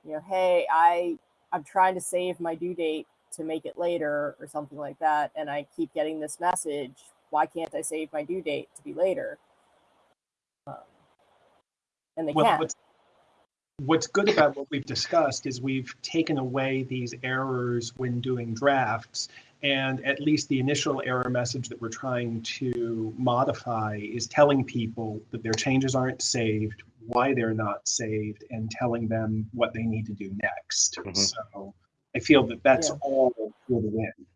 you know, hey, I I'm trying to save my due date to make it later or something like that, and I keep getting this message. Why can't I save my due date to be later? Um, and they
Well,
can't.
what's, what's good about what we've discussed is we've taken away these errors when doing drafts. And at least the initial error message that we're trying to modify is telling people that their changes aren't saved, why they're not saved, and telling them what they need to do next.
Mhm.
So I feel that that's
Yeah.
all for the win.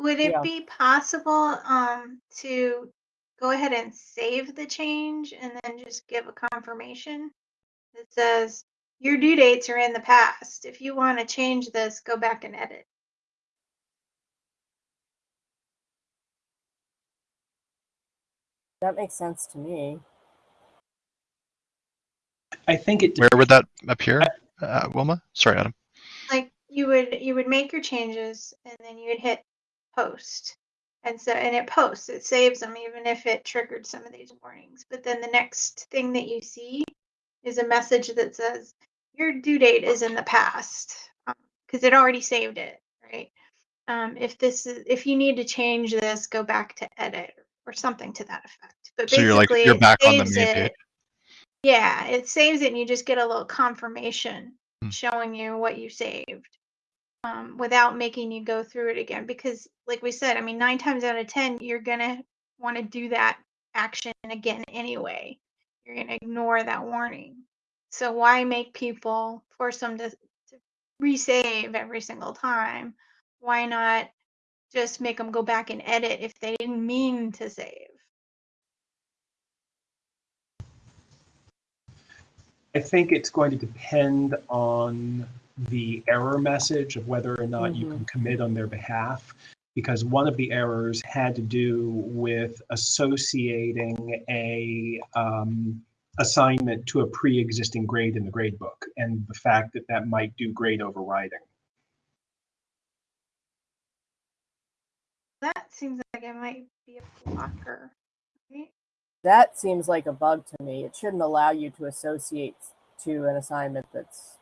Would it
Yeah.
be possible um, to go ahead and save the change and then just give a confirmation that says your due dates are in the past. If you want to change this, go back and edit.
That makes sense to me.
I think it
Where would that appear, uh, Wilma? Sorry, Adam.
Like you would you would make your changes and then you would hit post. And so and it posts, it saves them even if it triggered some of these warnings. But then the next thing that you see is a message that says your due date is in the past because it already saved it, right? Um, if this is if you need to change this, go back to edit or something to that effect. But
So you're like
basically,
you're back on the
saves
main
it. Yeah, it saves it and you just get a little confirmation
Hmm.
showing you what you saved. Um, without making you go through it again because like we said, I mean 9 times out of 10 you're going to want to do that action again anyway. You're going to ignore that warning. So why make people force them to, to resave every single time? Why not just make them go back and edit if they didn't mean to save?
I think it's going to depend on the error message of whether or not you
Mhm.
can commit on their behalf. Because one of the errors had to do with associating a um, assignment to a pre-existing grade in the grade book and the fact that that might do grade overriding.
That seems like it might be a blocker. Right?
That seems like a bug to me. It shouldn't allow you to associate to an assignment that's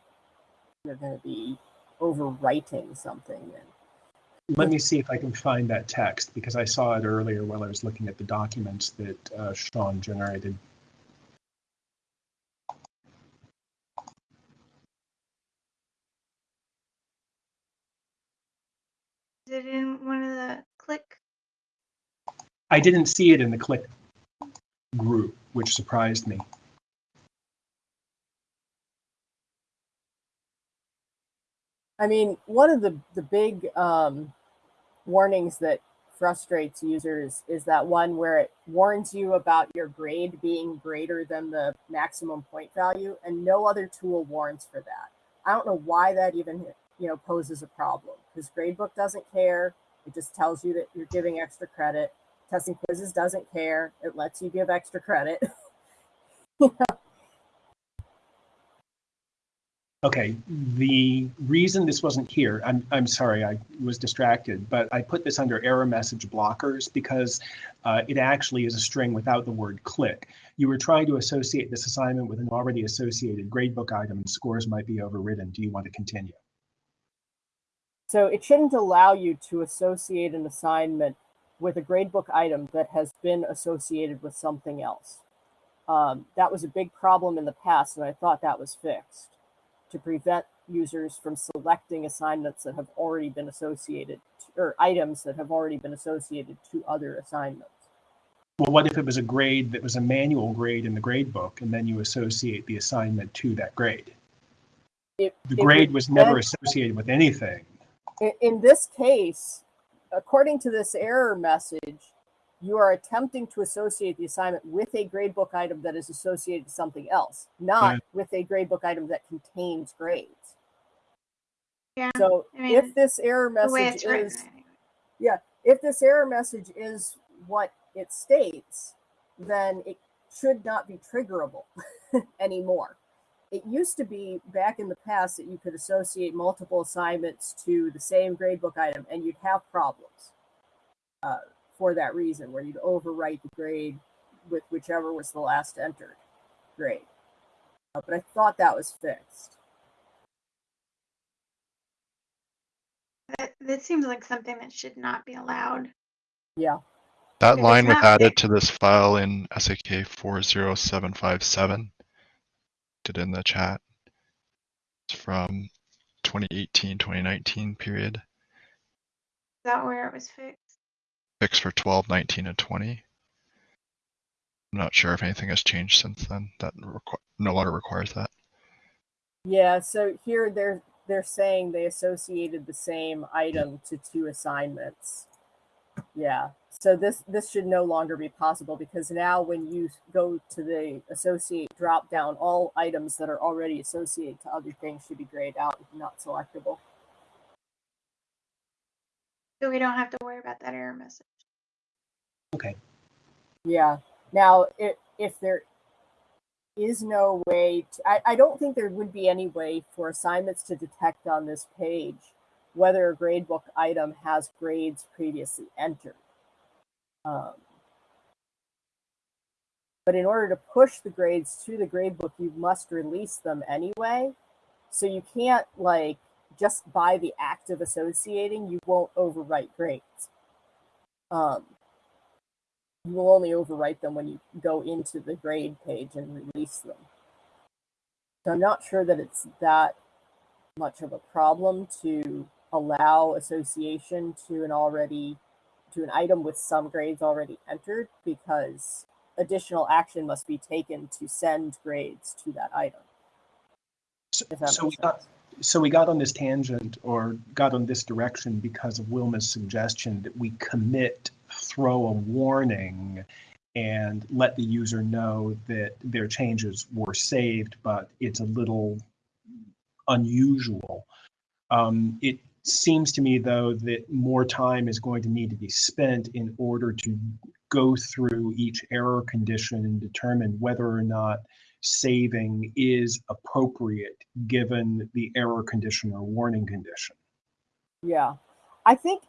you're going to be overwriting something. And
Let me see if I can find that text because I saw it earlier while I was looking at the documents that uh, Sean generated.
Is it in one of the click?
I didn't see it in the click group, which surprised me.
I mean, one of the the big um, warnings that frustrates users is that one where it warns you about your grade being greater than the maximum point value, and no other tool warns for that. I don't know why that even you know poses a problem because Gradebook doesn't care. It just tells you that you're giving extra credit. Testing quizzes doesn't care. It lets you give extra credit.
Okay, the reason this wasn't here, I'm, I'm sorry, I was distracted, but I put this under error message blockers because uh, it actually is a string without the word click. You were trying to associate this assignment with an already associated gradebook item and scores might be overridden. Do you want to continue?
So it shouldn't allow you to associate an assignment with a gradebook item that has been associated with something else. Um, that was a big problem in the past, and I thought that was fixed to prevent users from selecting assignments that have already been associated to, or items that have already been associated to other assignments.
Well, what if it was a grade that was a manual grade in the grade book and then you associate the assignment to that grade?
It,
The grade was never associated with anything.
in, in this case, according to this error message, you are attempting to associate the assignment with a gradebook item that is associated to something else, not
Right.
with a gradebook item that contains grades.
Yeah.
So
I mean,
if this error message
it's written.
is
anyway.
if this error message is what it states, then it should not be triggerable anymore. It used to be back in the past that you could associate multiple assignments to the same gradebook item and you'd have problems uh, for that reason, where you'd overwrite the grade with whichever was the last entered grade. Uh, but I thought that was fixed.
That, that seems like something that should not be allowed.
Yeah.
That line was added to this file in SAK 40757. Did in the chat. It's from 2018, 2019 period.
Is that where it was fixed?
Fixed for 12, 19, and 20. I'm not sure if anything has changed since then. That requ- no longer requires that.
Yeah, so here they're they're saying they associated the same item to two assignments. Yeah. So this this should no longer be possible because now when you go to the associate drop down, all items that are already associated to other things should be grayed out, not selectable.
So we don't have to worry about that error message.
Okay.
Yeah. Now, if, if there is no way, to, I, I don't think there would be any way for assignments to detect on this page whether a gradebook item has grades previously entered. Um, but in order to push the grades to the gradebook, you must release them anyway. So you can't like just by the act of associating, you won't overwrite grades. Um, you will only overwrite them when you go into the grade page and release them. So I'm not sure that it's that much of a problem to allow association to an already to an item with some grades already entered because additional action must be taken to send grades to that item.
So,
that
so we got, so we got on this tangent or got on this direction because of Wilma's suggestion that we commit, throw a warning and let the user know that their changes were saved, but it's a little unusual. Um, it seems to me though that more time is going to need to be spent in order to go through each error condition and determine whether or not saving is appropriate given the error condition or warning condition.
Yeah. I think,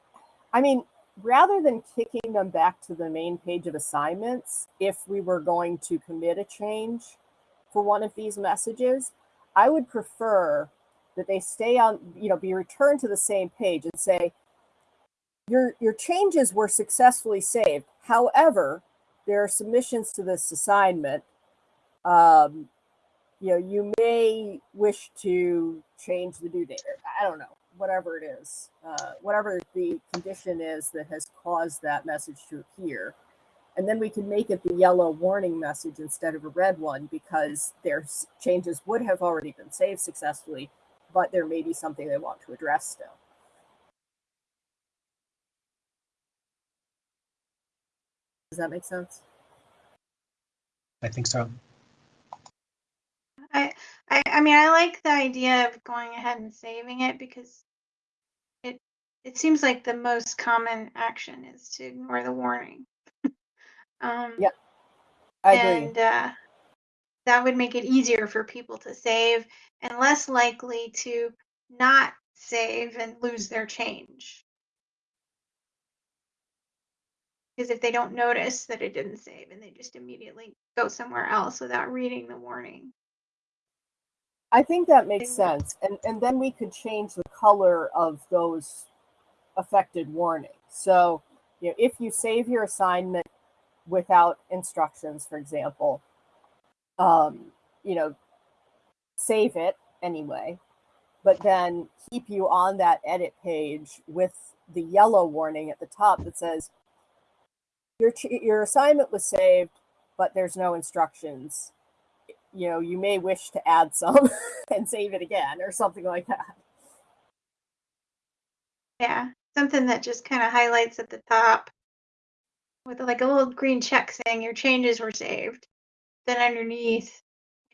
I mean, rather than kicking them back to the main page of assignments, if we were going to commit a change for one of these messages, I would prefer that they stay on, you know, be returned to the same page and say, your, your changes were successfully saved. However, there are submissions to this assignment. Um, you know, you may wish to change the due date. or I don't know, whatever it is, uh, whatever the condition is that has caused that message to appear. And then we can make it the yellow warning message instead of a red one because their changes would have already been saved successfully, but there may be something they want to address still. Does that make sense?
I think so.
I, I, I mean, I like the idea of going ahead and saving it because it, it seems like the most common action is to ignore the warning. um,
Yeah, I agree.
and uh, that would make it easier for people to save and less likely to not save and lose their change. Because if they don't notice that it didn't save and they just immediately go somewhere else without reading the warning.
I think that makes sense. And and then we could change the color of those affected warnings. So, you know, if you save your assignment without instructions, for example, um, you know, save it anyway, but then keep you on that edit page with the yellow warning at the top that says your your assignment was saved, but there's no instructions you know, you may wish to add some and save it again or something like that.
Yeah, something that just kind of highlights at the top with like a little green check saying your changes were saved. Then underneath,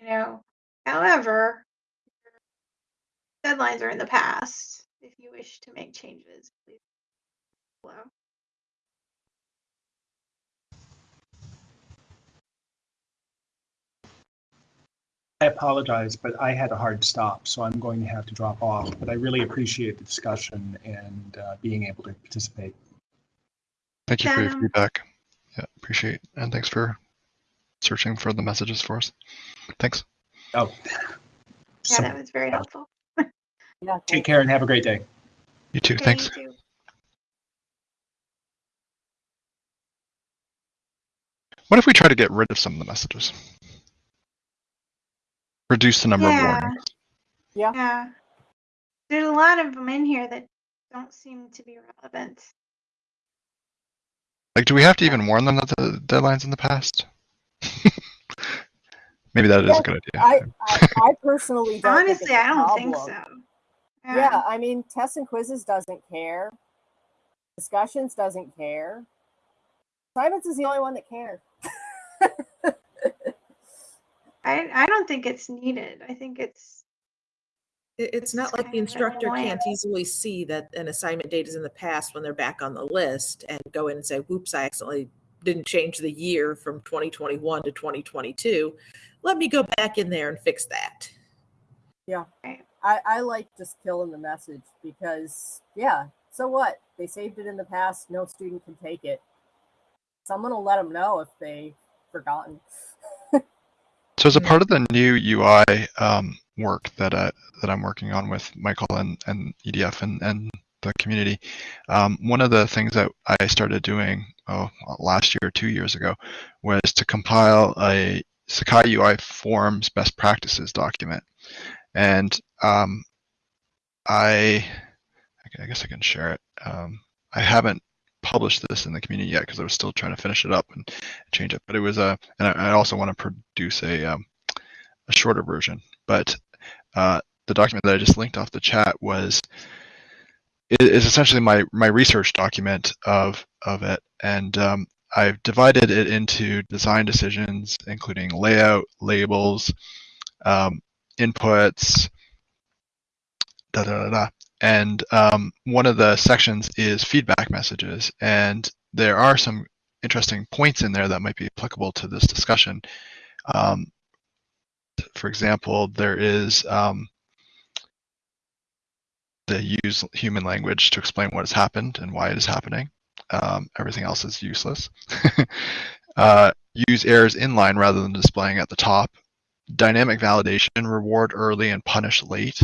you know, however, deadlines are in the past. If you wish to make changes, please below.
I apologize, but I had a hard stop, so I'm going to have to drop off. But I really appreciate the discussion and uh, being able to participate.
Thank you for your feedback. Yeah, appreciate and thanks for searching for the messages for us. Thanks.
Oh,
Yeah,
so
that was very helpful.
Yeah.
take care and have a great day.
You too.
Okay,
Thanks.
you too.
What if we try to get rid of some of the messages? Reduce the number
Yeah.
of warnings.
Yeah. There's a lot of them in here that don't seem to be relevant.
Like, do we have to even warn them that the deadline's in the past? Maybe that is
Yeah,
a good idea.
I, I, I personally don't. think
Honestly,
it's a
I don't think so.
problem. Yeah, I mean, tests and quizzes doesn't care. Discussions doesn't care. Assignments is the only one that cares.
I, I don't think it's needed. I think it's
It- It's not
It's
like the instructor
annoying.
can't easily see that an assignment date is in the past when they're back on the list and go in and say, whoops, I accidentally didn't change the year from 2021 to 2022. Let me go back in there and fix that.
I, I like just killing the message because, yeah, so what? They saved it in the past. No student can take it. Someone will let them know if they forgotten.
So as a part of the new UI um, work that uh, that I'm working on with Michael and, and EDF and, and the community. Um, one of the things that I started doing oh, last year, two years ago, was to compile a Sakai UI Forms best practices document. And um, I, I guess I can share it. Um, I haven't published this in the community yet because I was still trying to finish it up and change it. But it was a, and I, I also want to produce a, um, a shorter version. But uh, the document that I just linked off the chat was is essentially my my research document of of it, and um, I've divided it into design decisions, including layout, labels, um, inputs, da da da da. And um, one of the sections is feedback messages, and there are some interesting points in there that might be applicable to this discussion. Um, for example, there is um, the use human language to explain what has happened and why it is happening. Um, everything else is useless. uh, use errors inline rather than displaying at the top. Dynamic validation, reward early and punish late.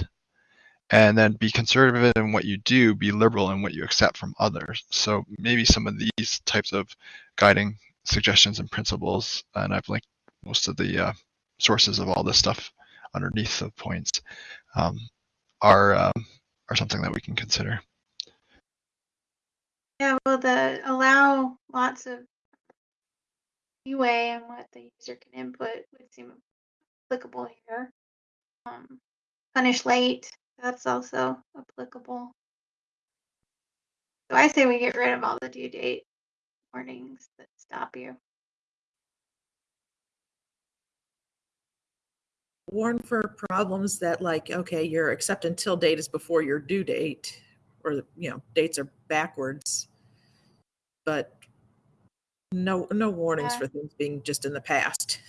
And then be conservative in what you do, be liberal in what you accept from others. So maybe some of these types of guiding suggestions and principles, and I've linked most of the uh, sources of all this stuff underneath the points, um, are um, are something that we can consider.
Yeah, well, the allow lots of leeway on what the user can input would seem applicable here. Um, punish late, that's also applicable. So I say we get rid of all the due date warnings that stop you.
Warn for problems that like okay your accept until date is before your due date or you know dates are backwards but no no warnings
Yeah.
for things being just in the past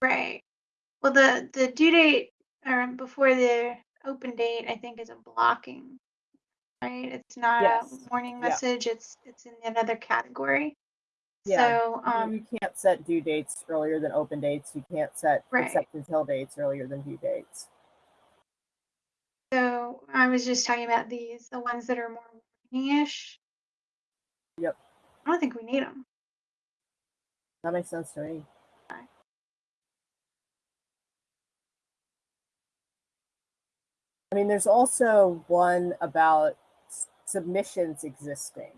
Right. Well, the the due date or before the open date, I think, is a blocking. Right. It's not
Yes.
a warning
Yeah.
message. It's it's in another category.
Yeah.
So
You-
um,
you can't set due dates earlier than open dates. You can't set
Right.
accept until dates earlier than due dates.
so I was just talking about these, the ones that are more warning-ish.
Yep.
I don't think we need them.
That makes sense to me.
Okay.
I mean, there's also one about submissions existing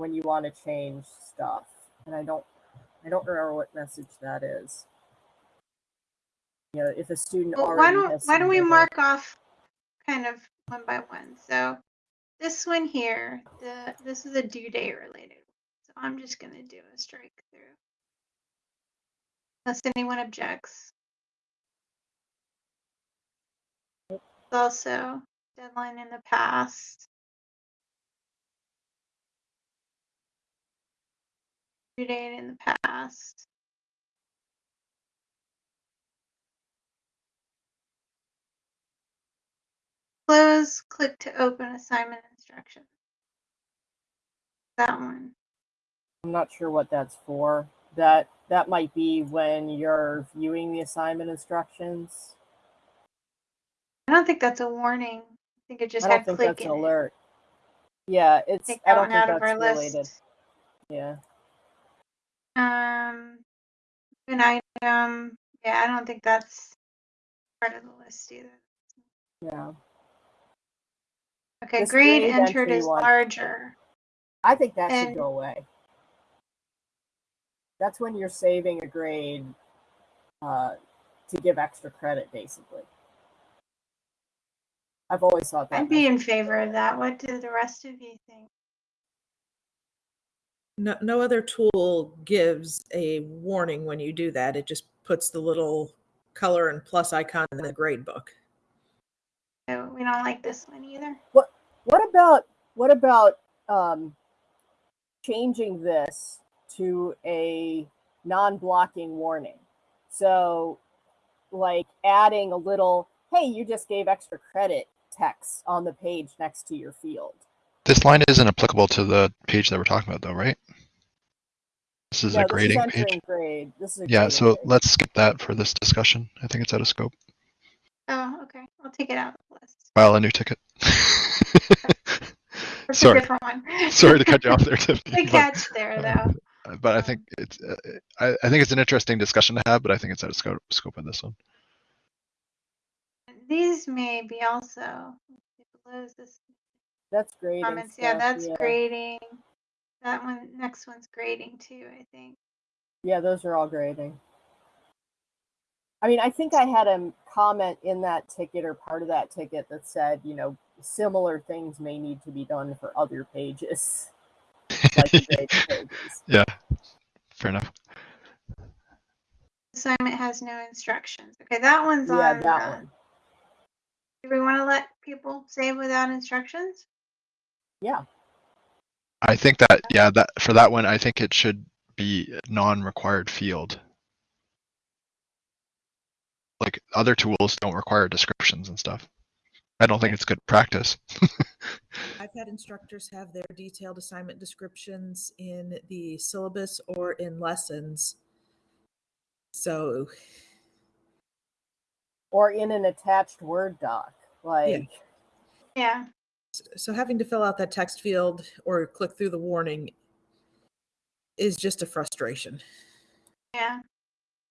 when you want to change stuff, and I don't, I don't remember what message that is. You know, if a student
Well,
already
why don't why don't we mark off kind of one by one? So this one here, the this is a due date related. So I'm just gonna do a strike through. Unless anyone objects. It's also deadline in the past. Date in the past. Close, click to open assignment instructions. That one.
I'm not sure what that's for. That that might be when you're viewing the assignment instructions.
I don't think that's a warning. I think it just
I don't
had
think
click
that's an alert. Yeah, it's.
Take
I don't think that's related.
list.
Yeah.
Um, an item. Yeah, I don't think that's part of the list either.
Yeah.
Okay,
This
grade entered is
one.
larger.
I think that should go away. That's when you're saving a grade uh, to give extra credit, basically. I've always thought that.
I'd be in favor of that. What do the rest of you think?
No, no other tool gives a warning when you do that it just puts the little color and plus icon in the grade book
So we don't like this one either.
What about what about um, changing this to a non-blocking warning? So, like adding a little, "Hey, you just gave extra credit" text on the page next to your field.
This line isn't applicable to the page that we're talking about, though, right? This is
no,
a grading
this is
page.
grade. This is a
Yeah,
grading
so
page.
let's skip that for this discussion. I think it's out of scope.
Oh, okay. I'll take it out of the list.
File a new ticket. Sorry.
a one.
Sorry to cut you off there, Tiffany.
The
but-
catch there, though.
Uh, but I think it's uh, I, I think it's an interesting discussion to have, but I think it's out of scope, scope of this one.
These may be also
That's great.
comments. Yeah, that's grading. That one, next one's grading too, I think.
Yeah, those are all grading. I mean, I think I had a comment in that ticket or part of that ticket that said, you know, similar things may need to be done for other pages. like pages.
yeah, fair enough.
Assignment has no instructions. Okay, that one's
Yeah,
on.
that
uh,
one.
Do we want to let people save without instructions?
Yeah.
I think that yeah that for that one I think it should be non-required field. Like other tools don't require descriptions and stuff. I don't think it's good practice.
I've had instructors have their detailed assignment descriptions in the syllabus or in lessons. So,
Or in an attached Word doc. Like,
Yeah.
So having to fill out that text field or click through the warning is just a frustration.
Yeah.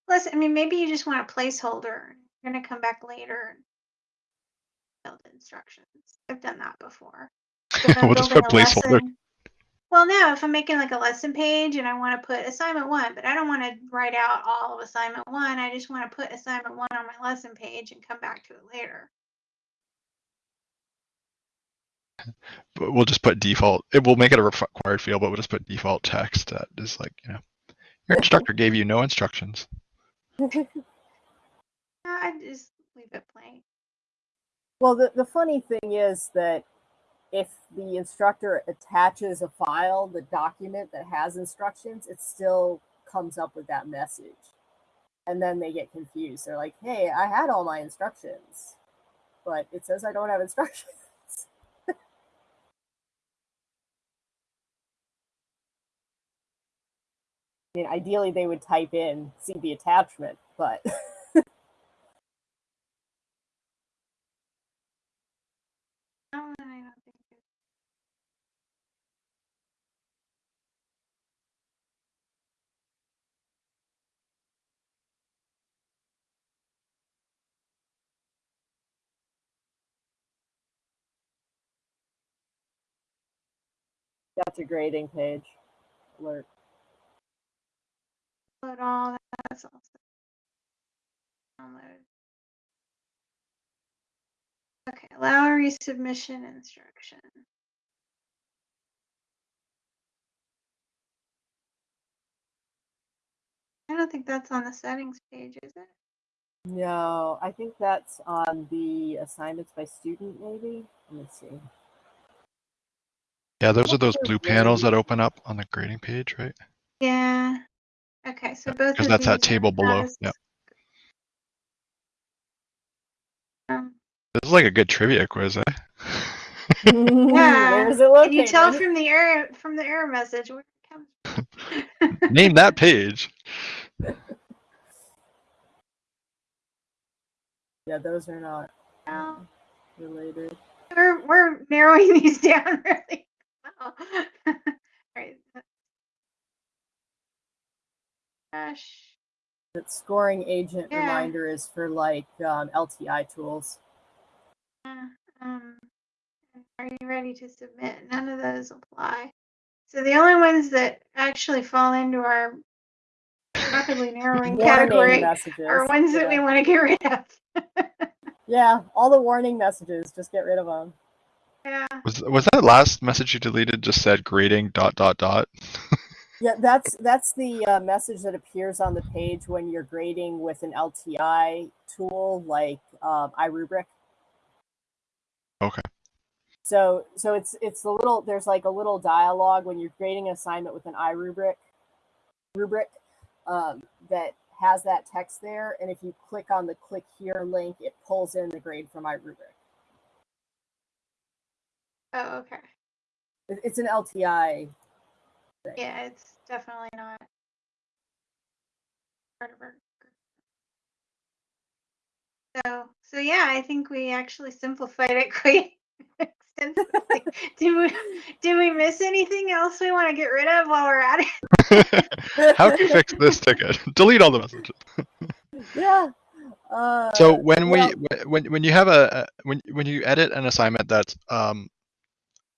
Plus, I mean, maybe you just want a placeholder. You're gonna come back later and build instructions. I've done that before. If I'm
we'll just put
a
placeholder.
lesson- Well, no, if I'm making like a lesson page and I want to put assignment one, but I don't want to write out all of assignment one. I just want to put assignment one on my lesson page and come back to it later.
We'll just put default. It will make it a required field, but we'll just put default text that is like you know your instructor gave you no instructions.
Uh, I just leave it blank.
well, the, the funny thing is that if the instructor attaches a file, the document that has instructions, it still comes up with that message. And then they get confused. They're like, hey, I had all my instructions, but it says I don't have instructions. I mean, ideally they would type in, see the attachment, but oh,
No, I don't think it-
that's a grading page. Alert.
Upload all that's also download. Okay, allow resubmission instruction. I don't think that's on the settings page, is it?
No, I think that's on the assignments by student, maybe. Let me see.
Yeah, those are those
Those
blue panels that open up on the grading page, right?
Yeah. Okay, so both
Because that's that table below.
as-
Yeah,
um,
this is like a good trivia quiz, eh?
Yeah,
Where's it
Can you tell from the error from the error message where it comes?
Name that page.
yeah, those are not
Well,
related.
we're we're narrowing these down really well. All right. Gosh.
That scoring agent
Yeah.
reminder is for like um, LTI tools.
Uh, um, are you ready to submit? None of those apply. So the only ones that actually fall into our rapidly narrowing category
messages.
are ones that we want to get rid of.
yeah, all the warning messages, just get rid of them.
yeah.
Was was that last message you deleted just said grading dot dot dot?
Yeah, that's that's the uh, message that appears on the page when you're grading with an LTI tool like um, iRubric.
Okay.
So so it's it's a little there's like a little dialogue when you're grading an assignment with an iRubric rubric um, that has that text there, and if you click on the click here link, it pulls in the grade from iRubric.
Oh, okay.
It's an LTI. Thing.
Yeah, it's definitely not part of our group. So, so yeah, I think we actually simplified it quite extensively. do we do we miss anything else we want to get rid of while we're at it?
How can you fix this ticket? Delete all the messages.
Yeah. Uh,
So when
well,
we wh- when when you have a a- when when you edit an assignment that's um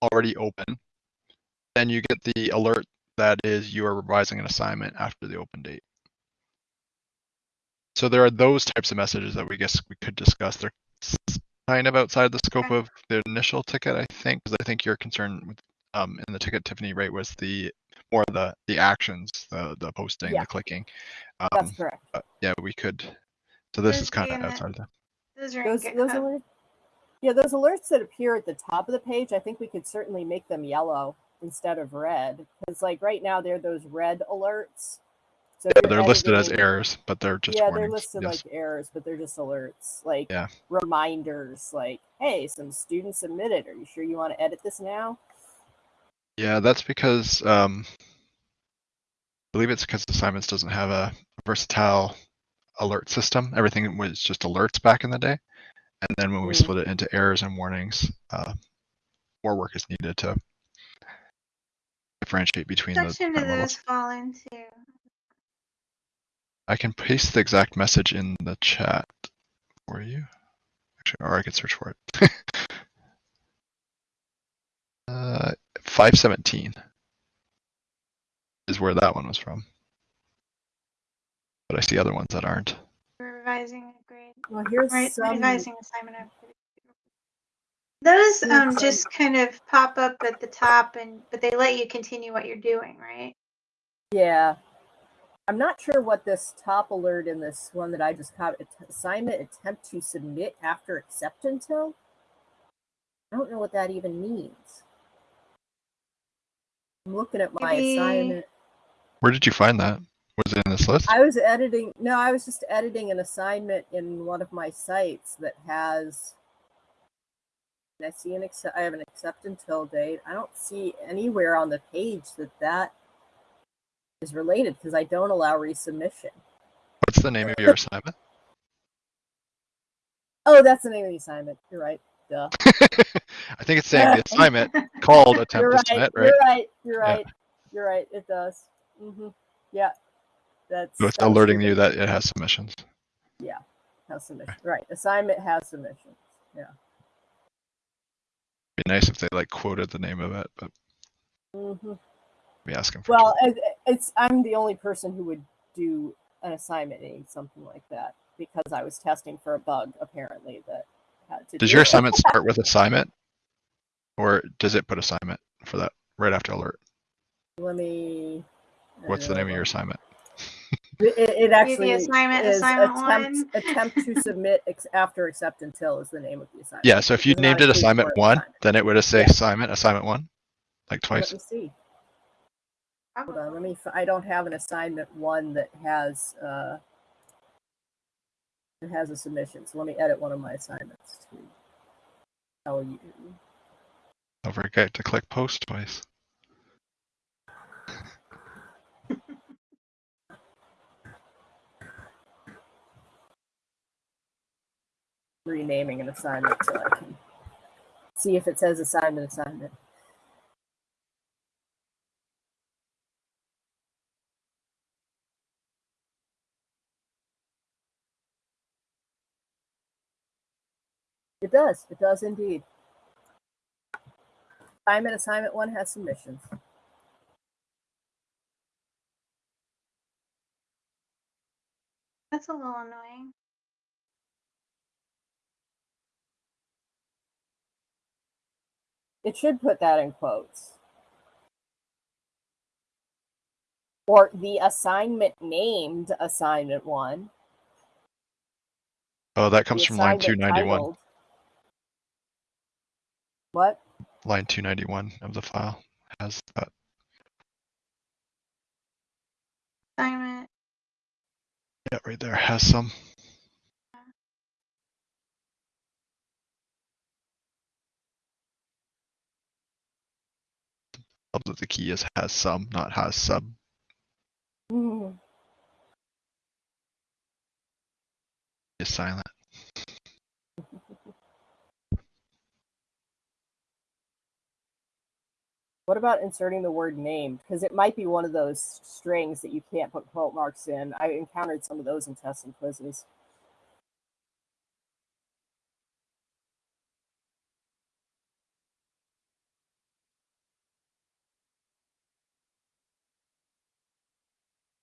already open, then you get the alert that is you are revising an assignment after the open date. So there are those types of messages that we guess we could discuss. They're kind of outside the scope of the initial ticket, I think, because I think your concern with um in the ticket Tiffany rate was the more the the actions, the the posting,
Yeah.
the clicking.
that's
Um,
correct.
yeah, we could. So this
Those
is kind of
in the-
outside of that.
Those
Those, those alerts, yeah, those alerts that appear at the top of the page, I think we could certainly make them yellow instead of red. Because like right now, they're those red alerts. So
Yeah, they're listed as errors, but they're just
yeah,
warnings.
they're listed
yes.
like errors, but they're just alerts, like
Yeah.
reminders, like, "Hey, some students submitted. Are you sure you want to edit this now?"
Yeah, that's because um, I believe it's because assignments doesn't have a versatile alert system. Everything was just alerts back in the day, and then when we
Mm.
split it into errors and warnings, uh, more work is needed to differentiate between the
section do
different levels.
those fall into?
I can paste the exact message in the chat for you. Actually, or I could search for it. uh, 517 is where that one was from. But I see other ones that aren't.
Revising a grade.
Well, here's
Right,
some.
revising assignment activity. Those um just kind of pop up at the top and but they let you continue what you're doing, right?
Yeah. I'm not sure what this top alert in this one that I just caught assignment attempt to submit after accept until. I don't know what that even means. I'm looking at my
Maybe-
assignment.
Where did you find that? Was it in this list?
I was editing, no, I was just editing an assignment in one of my sites that has. I see an accept, I have an accept until date. I don't see anywhere on the page that that is related because I don't allow resubmission.
What's the name of your assignment?
Oh, that's the name of the assignment. You're right. Duh.
I think it's saying the assignment called attempt
You're
to
right.
submit, right?
You're right. You're
Yeah.
right. You're right. It does. hmm Yeah. That's
So it's
that was
alerting you that it has submissions.
Yeah, has submissions. Right. Assignment has submissions.
Be nice if they like quoted the name of it, but
hmm
be asking for
Well, it, it's I'm the only person who would do an assignment in something like that because I was testing for a bug apparently that had to.
Does
do
your
it.
assignment start with assignment? Or does it put assignment for that right after alert?
Let me.
What's the name of your assignment?
It, it- it actually
assignment,
is
assignment
attempt, attempt to submit ex- after accept until is the name of the assignment.
Yeah, so if you
Does not
named it assignment one,
assignment.
then it would have say
Yeah.
assignment, assignment one, like twice.
Let me see. Hold on. Let me. f- I don't have an assignment one that has uh it has a submission. So let me edit one of my assignments to tell you.
Don't forget to click post twice.
Renaming an assignment so I can see if it says assignment assignment. It does. It does indeed. Assignment assignment one has submissions.
That's a little annoying.
It should put that in quotes. Or the assignment named assignment one.
Oh, that
the
comes from line 291,
titled- What?
line 291 of the file has that.
Assignment.
Yeah, right there has some. Helps that the key is has some, not has sub.
Mm.
Is silent.
What about inserting the word name? Because it might be one of those strings that you can't put quote marks in. I encountered some of those in tests and quizzes.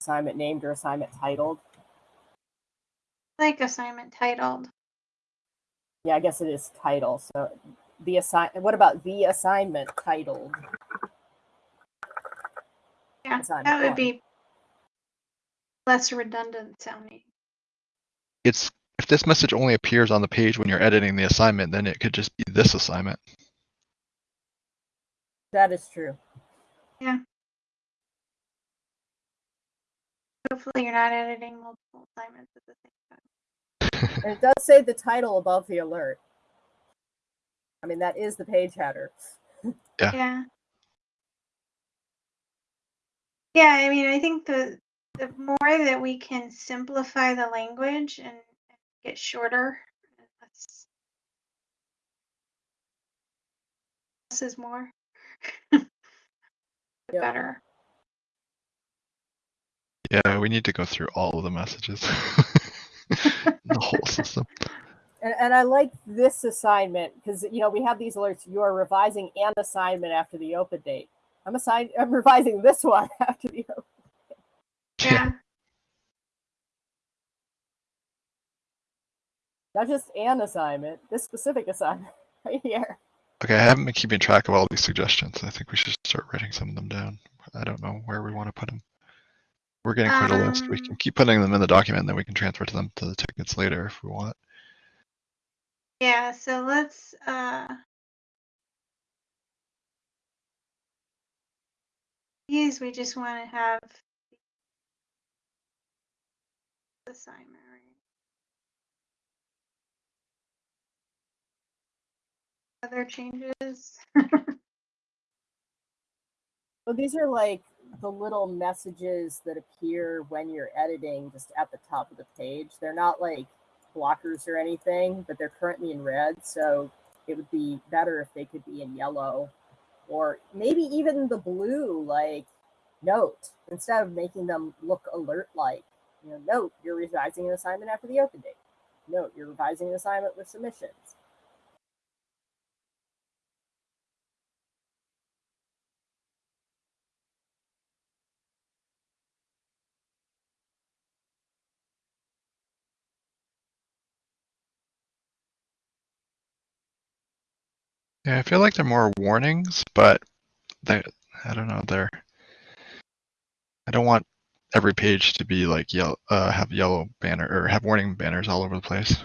Assignment named or assignment titled.
Like assignment titled.
Yeah, I guess it is title. So the assign. What about the assignment titled?
Yeah,
Assignment
that would
one.
be less redundant sounding.
It's if this message only appears on the page when you're editing the assignment, then it could just be this assignment.
That is true.
Hopefully you're not editing multiple assignments at the same time.
And it does say the title above the alert. I mean, that is the page header.
Yeah.
Yeah. Yeah, I mean, I think the the more that we can simplify the language and, and get shorter, and less, less is more. the
Yep.
better.
Yeah, we need to go through all of the messages. the whole system.
And, and I like this assignment because you know we have these alerts. You are revising an assignment after the open date. I'm assign- I'm revising this one after the open. Date.
Yeah.
Not just an assignment. This specific assignment right here.
Okay, I haven't been keeping track of all these suggestions. I think we should start writing some of them down. I don't know where we want to put them. We're getting quite a list. We can
Um,
keep putting them in the document, and then we can transfer to them to the tickets later if we want.
Yeah, so let's uh these we just want to have assignment, right? Other changes?
So these are like the little messages that appear when you're editing just at the top of the page. They're not like blockers or anything, but they're currently in red. So it would be better if they could be in yellow or maybe even the blue, like note, instead of making them look alert like. You know, note, you're revising an assignment after the open date. Note, you're revising an assignment with submissions.
Yeah, I feel like they're more warnings, but they I don't know, they're I don't want every page to be like yellow uh have yellow banner or have warning banners all over the place.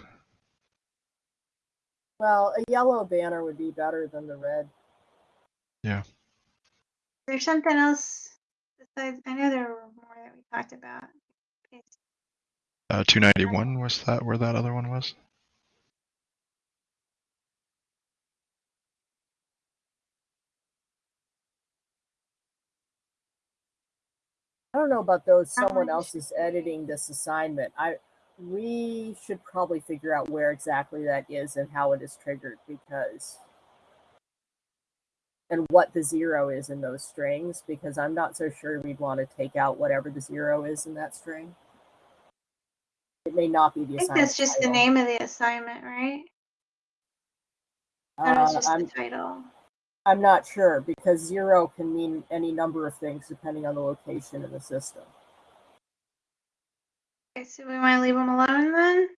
Well, a yellow banner would be better than the red. Yeah.
There's something else besides I know there were more that we talked about. Okay,
Uh 291 was that where that other one was?
I don't know about those. Someone else is editing this assignment. I we should probably figure out where exactly that is and how it is triggered because and what the zero is in those strings because I'm not so sure we'd want to take out whatever the zero is in that string. It may not be the
I think that's just the name of the assignment, right? That was
Uh,
just
I'm
the title.
I'm not sure because zero can mean any number of things depending on the location in the system.
Okay, so we want to leave them alone then?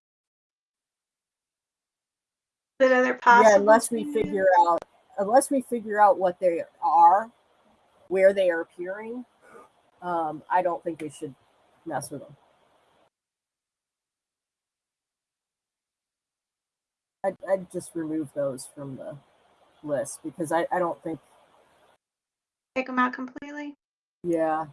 But other possible
yeah, unless we figure out unless we figure out what they are, where they are appearing, um, I don't think we should mess with them. I'd, I'd just remove those from the list because I, I don't think,
take them out completely.
yeah,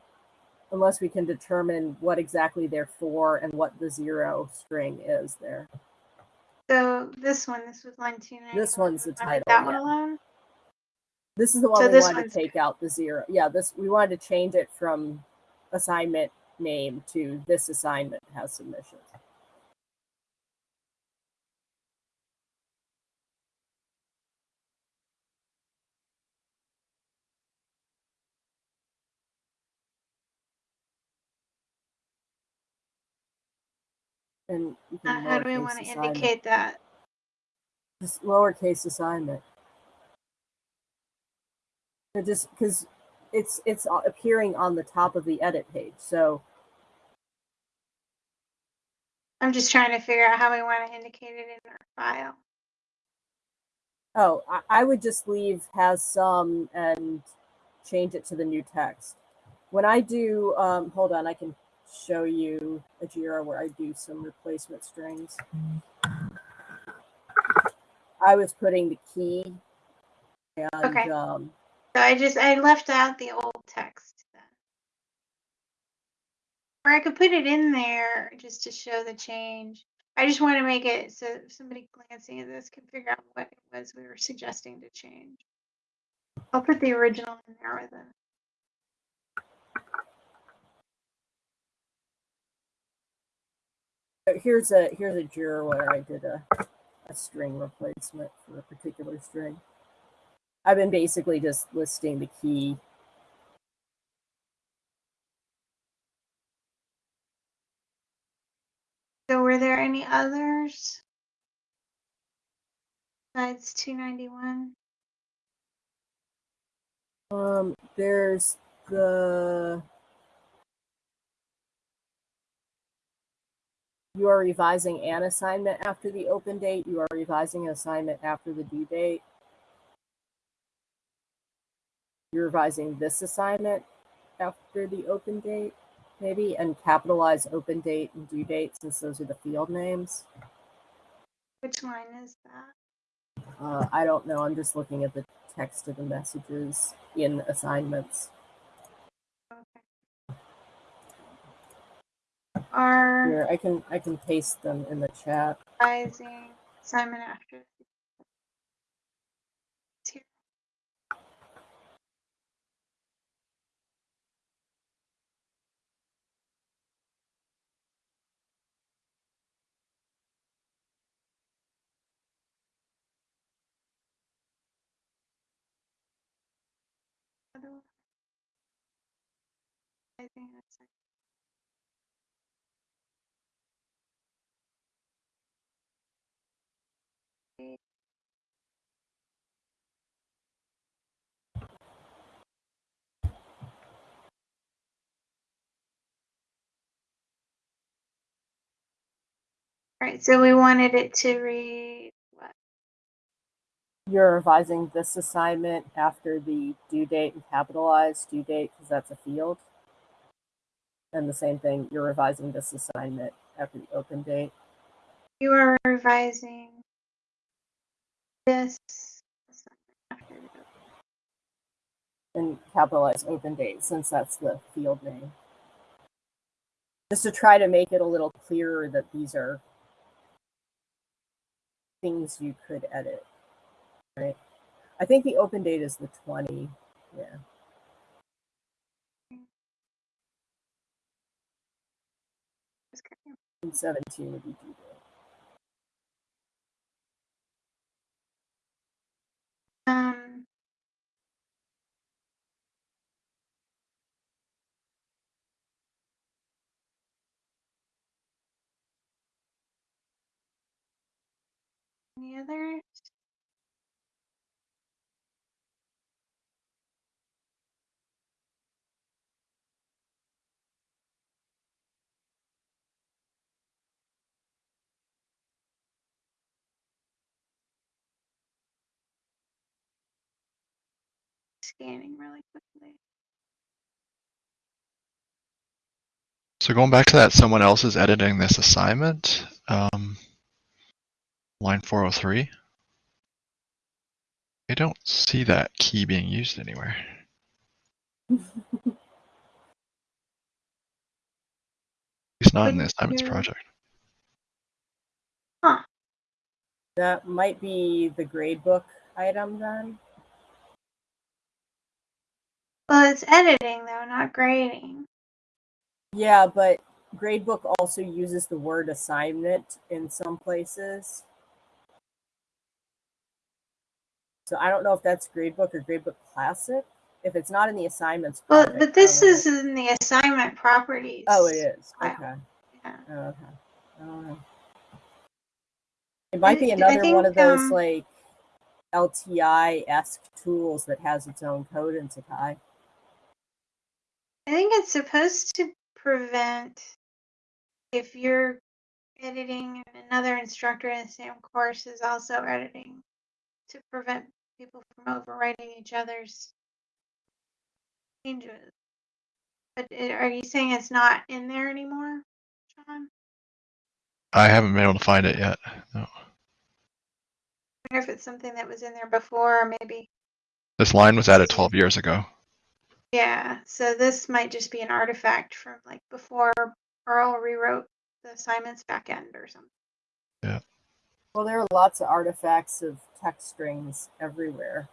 unless we can determine what exactly they're for and what the zero string is there.
So this one, this was line two.
This one's the title,
That one
yeah.
alone.
This is the one
So
we
this
wanted to take out the zero. Yeah, this we wanted to change it from assignment name to this assignment has submissions.
Uh, how do we want to
assignment.
indicate that?
Just lowercase assignment. It just because it's it's appearing on the top of the edit page. So
I'm just trying to figure out how we want to indicate it in our file.
oh, I, I would just leave has some and change it to the new text. When I do, um, hold on, I can show you a Jira where I do some replacement strings. I was putting the key and
Okay.
um,
So I just I left out the old text then. Or I could put it in there just to show the change. I just want to make it so somebody glancing at this can figure out what it was we were suggesting to change. I'll put the original in there with it.
Here's a here's a Jira where I did a, a string replacement for a particular string. I've been basically just listing the key.
So were there any others? Besides 291?
Um, there's the you are revising an assignment after the open date. You are revising an assignment after the due date. You're revising this assignment after the open date, maybe, and capitalize open date and due date since those are the field names.
Which line is that?
Uh, I don't know. I'm just looking at the text of the messages in assignments.
Okay. Are
Here, I can I can paste them in the chat.
revising assignment after. It's here. Other- I think Right, so we wanted it to read what?
You're revising this assignment after the due date and capitalize due date because that's a field. And the same thing, you're revising this assignment after the open date.
You are revising this
and capitalize open date since that's the field name. Just to try to make it a little clearer that these are things you could edit, right? I think the open date is the 20. Yeah.
Okay.
And 17 would be due date.
Um, any others? Scanning really quickly.
So going back to that, someone else is editing this assignment. Um, line 403. I don't see that key being used anywhere. It's not in the
Couldn't
assignments
you-
project.
That might be the gradebook item then.
Well, it's editing though, not grading.
Yeah, but gradebook also uses the word assignment in some places. So I don't know if that's gradebook or gradebook classic. If it's not in the assignments.
Well,
project,
but this is in the assignment properties.
Oh, it is. Okay.
Yeah.
Okay. I don't know. It might be another one of those
um,
like LTI esque tools that has its own code in Sakai.
I think it's supposed to prevent if you're editing and another instructor in the same course is also editing to prevent people from overwriting each other's changes. But eh, are you saying it's not in there anymore, John?
I haven't been able to find it yet. No.
I wonder if it's something that was in there before, or maybe.
This line was added 12 years ago.
Yeah, so this might just be an artifact from like before Earle rewrote the assignments back end or something. Yeah.
Well, there are lots of artifacts of text strings everywhere.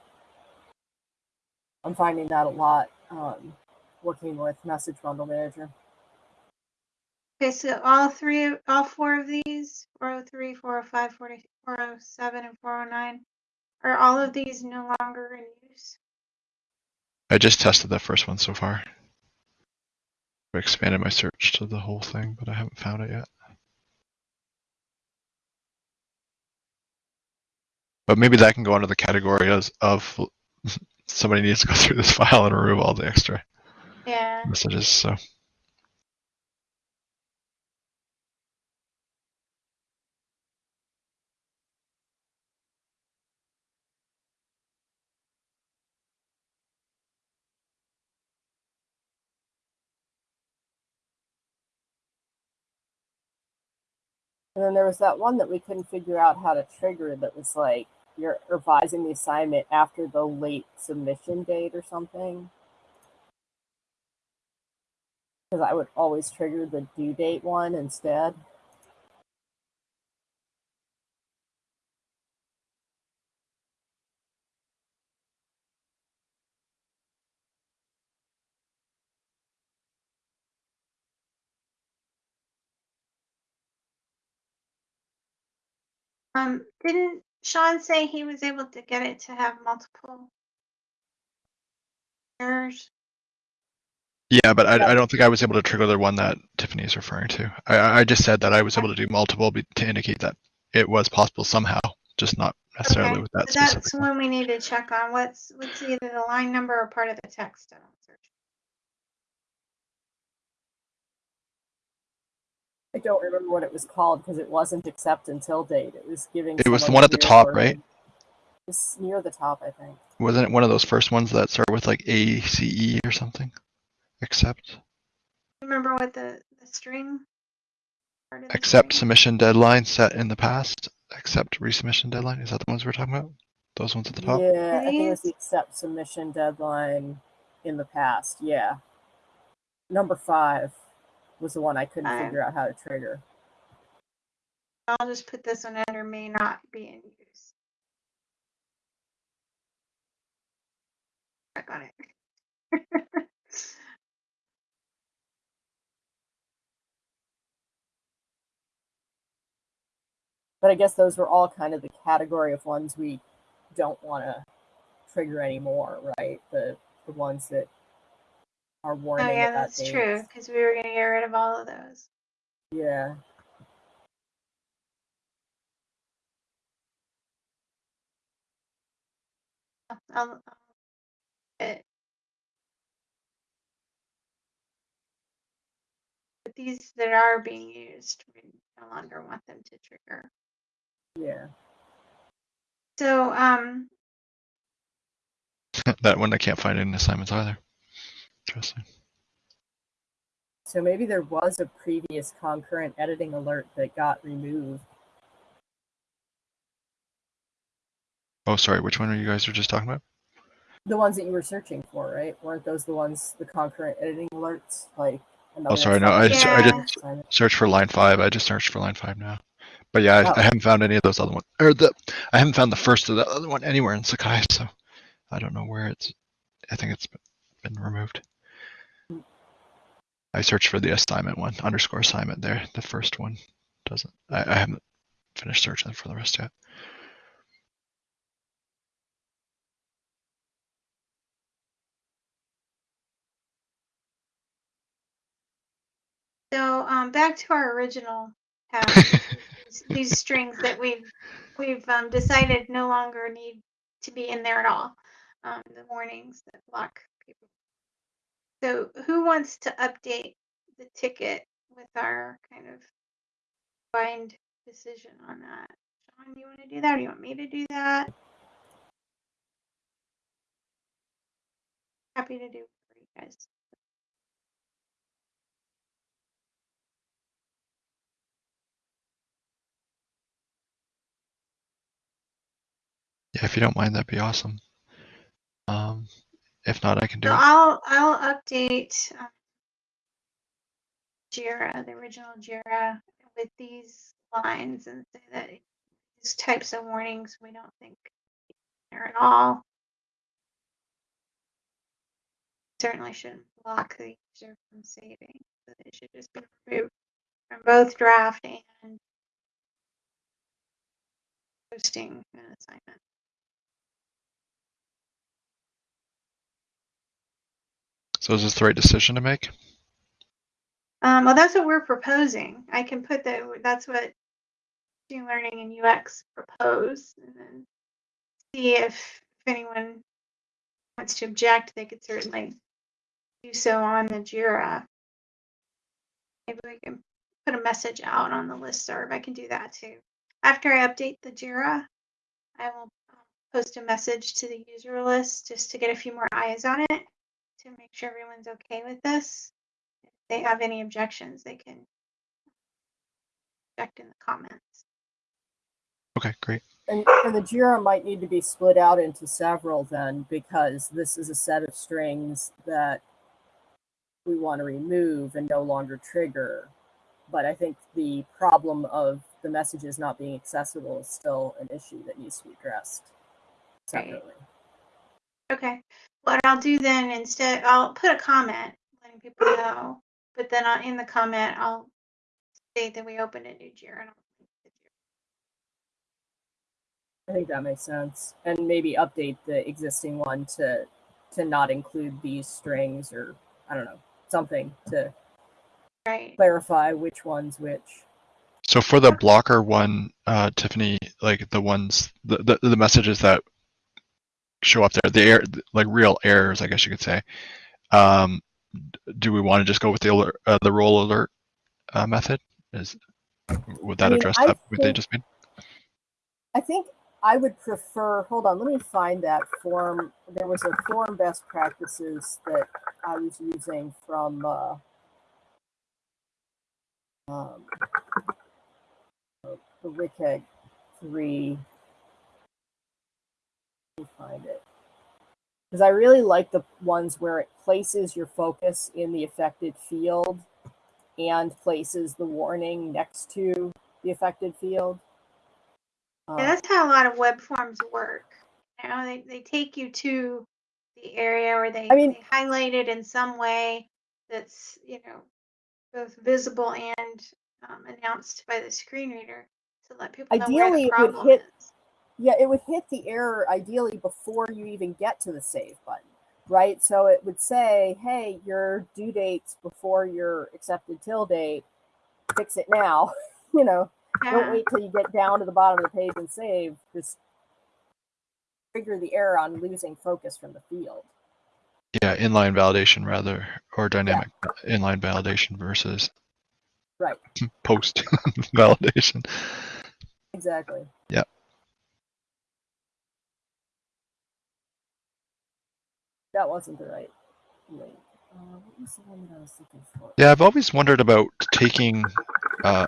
I'm finding that a lot um, working with Message Bundle Manager.
Okay, so all three, all four of these, 403, 405, 407, and 409, are all of these no longer in use?
I just tested the first one so far. I expanded my search to the whole thing, but I haven't found it yet. But maybe that can go under the category as of somebody needs to go through this file and remove all the extra
Yeah.
messages. So
And then there was that one that we couldn't figure out how to trigger that was like you're revising the assignment after the late submission date or something. Because I would always trigger the due date one instead.
Um, didn't Sean say he was able to get it to have multiple errors?
yeah, but I, I don't think I was able to trigger the one that Tiffany is referring to. I- I, just said that I was able to do multiple to indicate that it was possible somehow, just not necessarily
Okay,
with that
so That's
one
we need to check on. What's, what's either the line number or part of the text? I don't search.
Don't remember what it was called because it wasn't accept until date. It was giving.
It was the one at the top,
wording.
right?
It's near the top, I think.
Wasn't it one of those first ones that start with like A C E or something? Accept.
Remember what the, the string? part of the
Accept submission deadline set in the past. Accept resubmission deadline. Is that the ones we're talking about? Those ones at the top?
Yeah, I think it was the accept submission deadline in the past. Yeah. Number five was the one I couldn't
Five.
figure out how to trigger.
I'll just put this one under may not be in use. I got it.
But I guess those were all kind of the category of ones we don't want to trigger anymore, right? The the ones that are
Oh yeah,
about
that's true, because we were gonna get rid of all of those.
Yeah.
I'll, I'll- it- But these that are being used, we no longer want them to trigger.
Yeah.
So, um,
that one I can't find in assignments either. Interesting.
So maybe there was a previous concurrent editing alert that got removed.
Oh, sorry. Which one are you guys were just talking about?
The ones that you were searching for, right? Weren't those the ones, the concurrent editing alerts? Like,
Oh, sorry. No, I just, I
Yeah.
didn't search for line five. I just searched for line five now. But yeah, I,
Oh.
I haven't found any of those other ones. Or the, I haven't found the first of the other one anywhere in Sakai. So I don't know where it's. I think it's been removed. I searched for the assignment one, underscore assignment there. The first one doesn't. I, I haven't finished searching for the rest yet.
so, um, back to our original these, these strings that we've we've um, decided no longer need to be in there at all. Um, the warnings that block people. So who wants to update the ticket with our kind of bind decision on that? Sean, do you want to do that or do you want me to do that? Happy to do it for you guys.
Yeah, if you don't mind, that'd be awesome. Um, if not, I can do
So
it.
I'll I'll update um, Jira, the original Jira, with these lines and say that these types of warnings we don't think are at all. Certainly shouldn't block the user from saving. So it should just be removed from both draft and posting an assignment.
So is this the right decision to make?
Um, well, that's what we're proposing. I can put that, that's what machine learning and UX propose and then see if, if anyone wants to object, they could certainly do so on the JIRA. Maybe we can put a message out on the listserv. I can do that too. After I update the JIRA, I will post a message to the user list just to get a few more eyes on it to make sure everyone's okay with this if they have any objections, they can object in the comments.
Okay, great.
And, and the JIRA might need to be split out into several then, because this is a set of strings that we want to remove and no longer trigger. But I think the problem of the messages not being accessible is still an issue that needs to be addressed
Right.
Separately.
Okay, what I'll do then instead, I'll put a comment letting people know, but then I'll, in the comment, I'll state that we opened a new JIRA. and I'll link the JIRA.
I think that makes sense. And maybe update the existing one to to not include these strings or I don't know, something to
Right,
clarify which one's which.
So for the blocker one, uh, Tiffany, like the ones, the, the, the messages that show up there, the error, like real errors, I guess you could say. Um, do we want to just go with the alert, uh, the role alert uh, method? Is would that
mean,
address
I
that what they just made?
I think I would prefer, hold on, let me find that form. There was a form best practices that I was using from uh, um, the WCAG 3. Find it. Because I really like the ones where it places your focus in the affected field and places the warning next to the affected field.
yeah,
Um,
that's how a lot of web forms work. You know, they, they take you to the area or they,
I mean-
they highlight it in some way that's, you know, both visible and um, announced by the screen reader to let people know where
Ideally,
the
it would hit-
is.
Yeah, it would hit the error ideally before you even get to the save button, right? So it would say, hey, your due date's before your accepted till date. Fix it now. you know,
Yeah.
don't wait till you get down to the bottom of the page and save. Just trigger the error on losing focus from the field.
Yeah, inline validation rather, or dynamic inline validation versus
Right.
post validation.
Exactly.
Yep.
That wasn't the right link. Uh?
Yeah, I've always wondered about taking uh,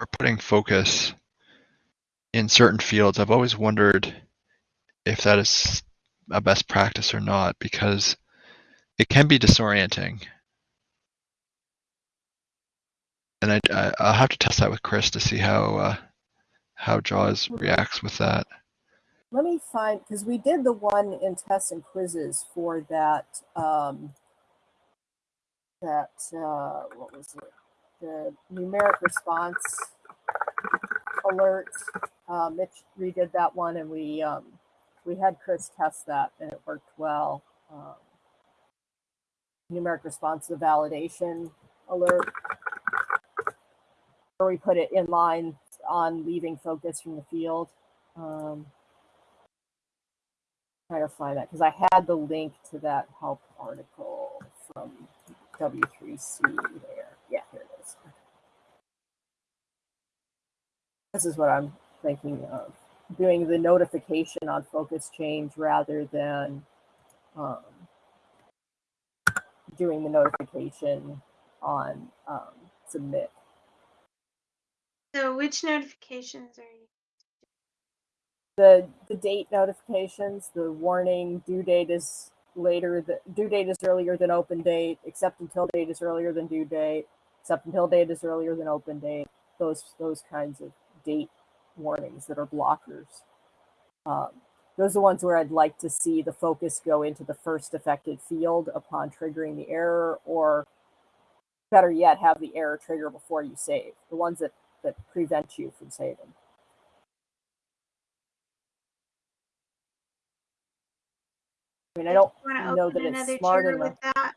or putting focus in certain fields. I've always wondered if that is a best practice or not because it can be disorienting. And I, I I'll have to test that with Chris to see how uh, how Jaws reacts with that.
Let me find because we did the one in tests and quizzes for that um, that uh, what was it? The numeric response alert. Uh, Mitch redid that one, and we um, we had Chris test that, and it worked well. Um, numeric response validation alert where we put it in line on leaving focus from the field. Um, trying to find that because I had the link to that help article from W3C there. Yeah, here it is. This is what I'm thinking of doing the notification on focus change rather than um, doing the notification on um, submit.
So which notifications are you?
The the date notifications, the warning due date is later, the due date is earlier than open date, accept until date is earlier than due date, accept until date is earlier than open date. Those those kinds of date warnings that are blockers. Um, those are the ones where I'd like to see the focus go into the first affected field upon triggering the error, or better yet, have the error trigger before you save. The ones that that prevent you from saving. I mean, I don't
Want to
know that it's smart enough.
with that?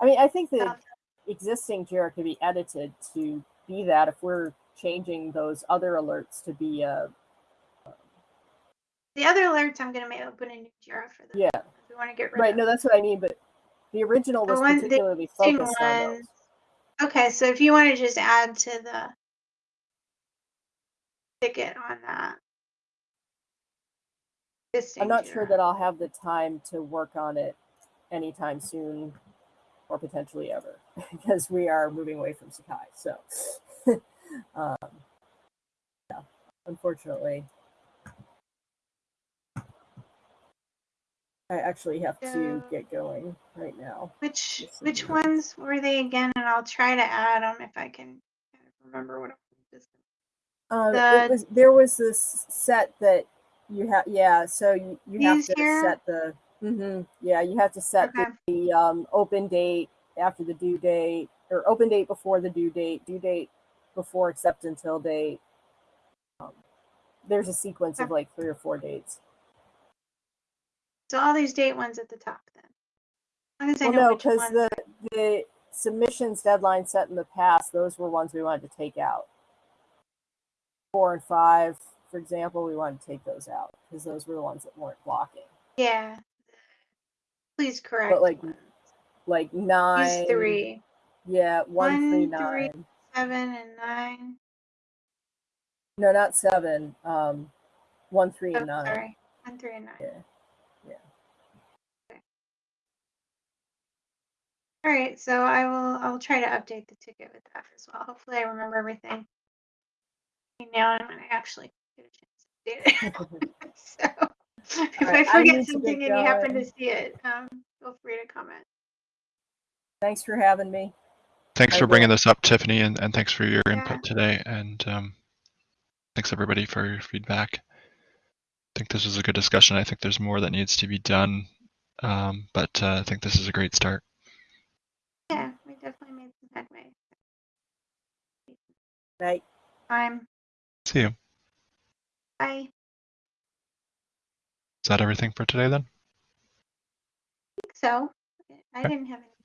I mean, I think the
Yeah.
existing JIRA could be edited to be that if we're changing those other alerts to be uh
The other alerts, I'm gonna open a new Jira for them.
yeah
If we want to get rid
right
of.
no that's what I mean but the original
The
was
one- the
particularly
existing
focused on those.
Okay, so if you want to just add to the ticket on that.
I'm not sure that I'll have the time to work on it anytime soon or potentially ever because we are moving away from Sakai. So, um, yeah, unfortunately, I actually have to get going right now.
Which which
indeed.
ones were they again? And I'll try to add them if I can kind of remember what. I'm
Um,
The-
it was there was this set that you have, yeah. So you, you have to
here?
set the, mm-hmm, yeah, you have to set
Okay.
the, the um, open date after the due date, or open date before the due date, due date before accept until date. Um, there's a sequence of like three or four dates.
So all these date ones at the top then. As as I
Well,
know
no, because the the submissions deadline set in the past, those were ones we wanted to take out. Four and five, for example, we wanted to take those out because those were the ones that weren't blocking.
Yeah. Please correct.
But
like.
Like nine,
These three,
yeah, one,
One,
three,
three.
nine.
seven, and nine.
No, not seven. Um, one, three,
Oh,
and nine.
sorry, one, three, and nine.
Yeah, yeah.
Okay. All right, so I will. I'll try to update the ticket with that as well. Hopefully, I remember everything. Now I'm gonna actually get a chance to it. so if
right,
I
I
forget
to
something and you happen to see it, um, feel free to comment.
Thanks for having me.
Thanks
I
for bringing this up, Tiffany, and, and thanks for your
Yeah.
input today. And um, thanks everybody for your feedback. I think this was a good discussion. I think there's more that needs to be done, um, but uh, I think this is a great start.
Yeah, we definitely made some headway.
Night.
See
I'm.
you.
I
Is that everything for today then?
I think so. I
Okay.
didn't have any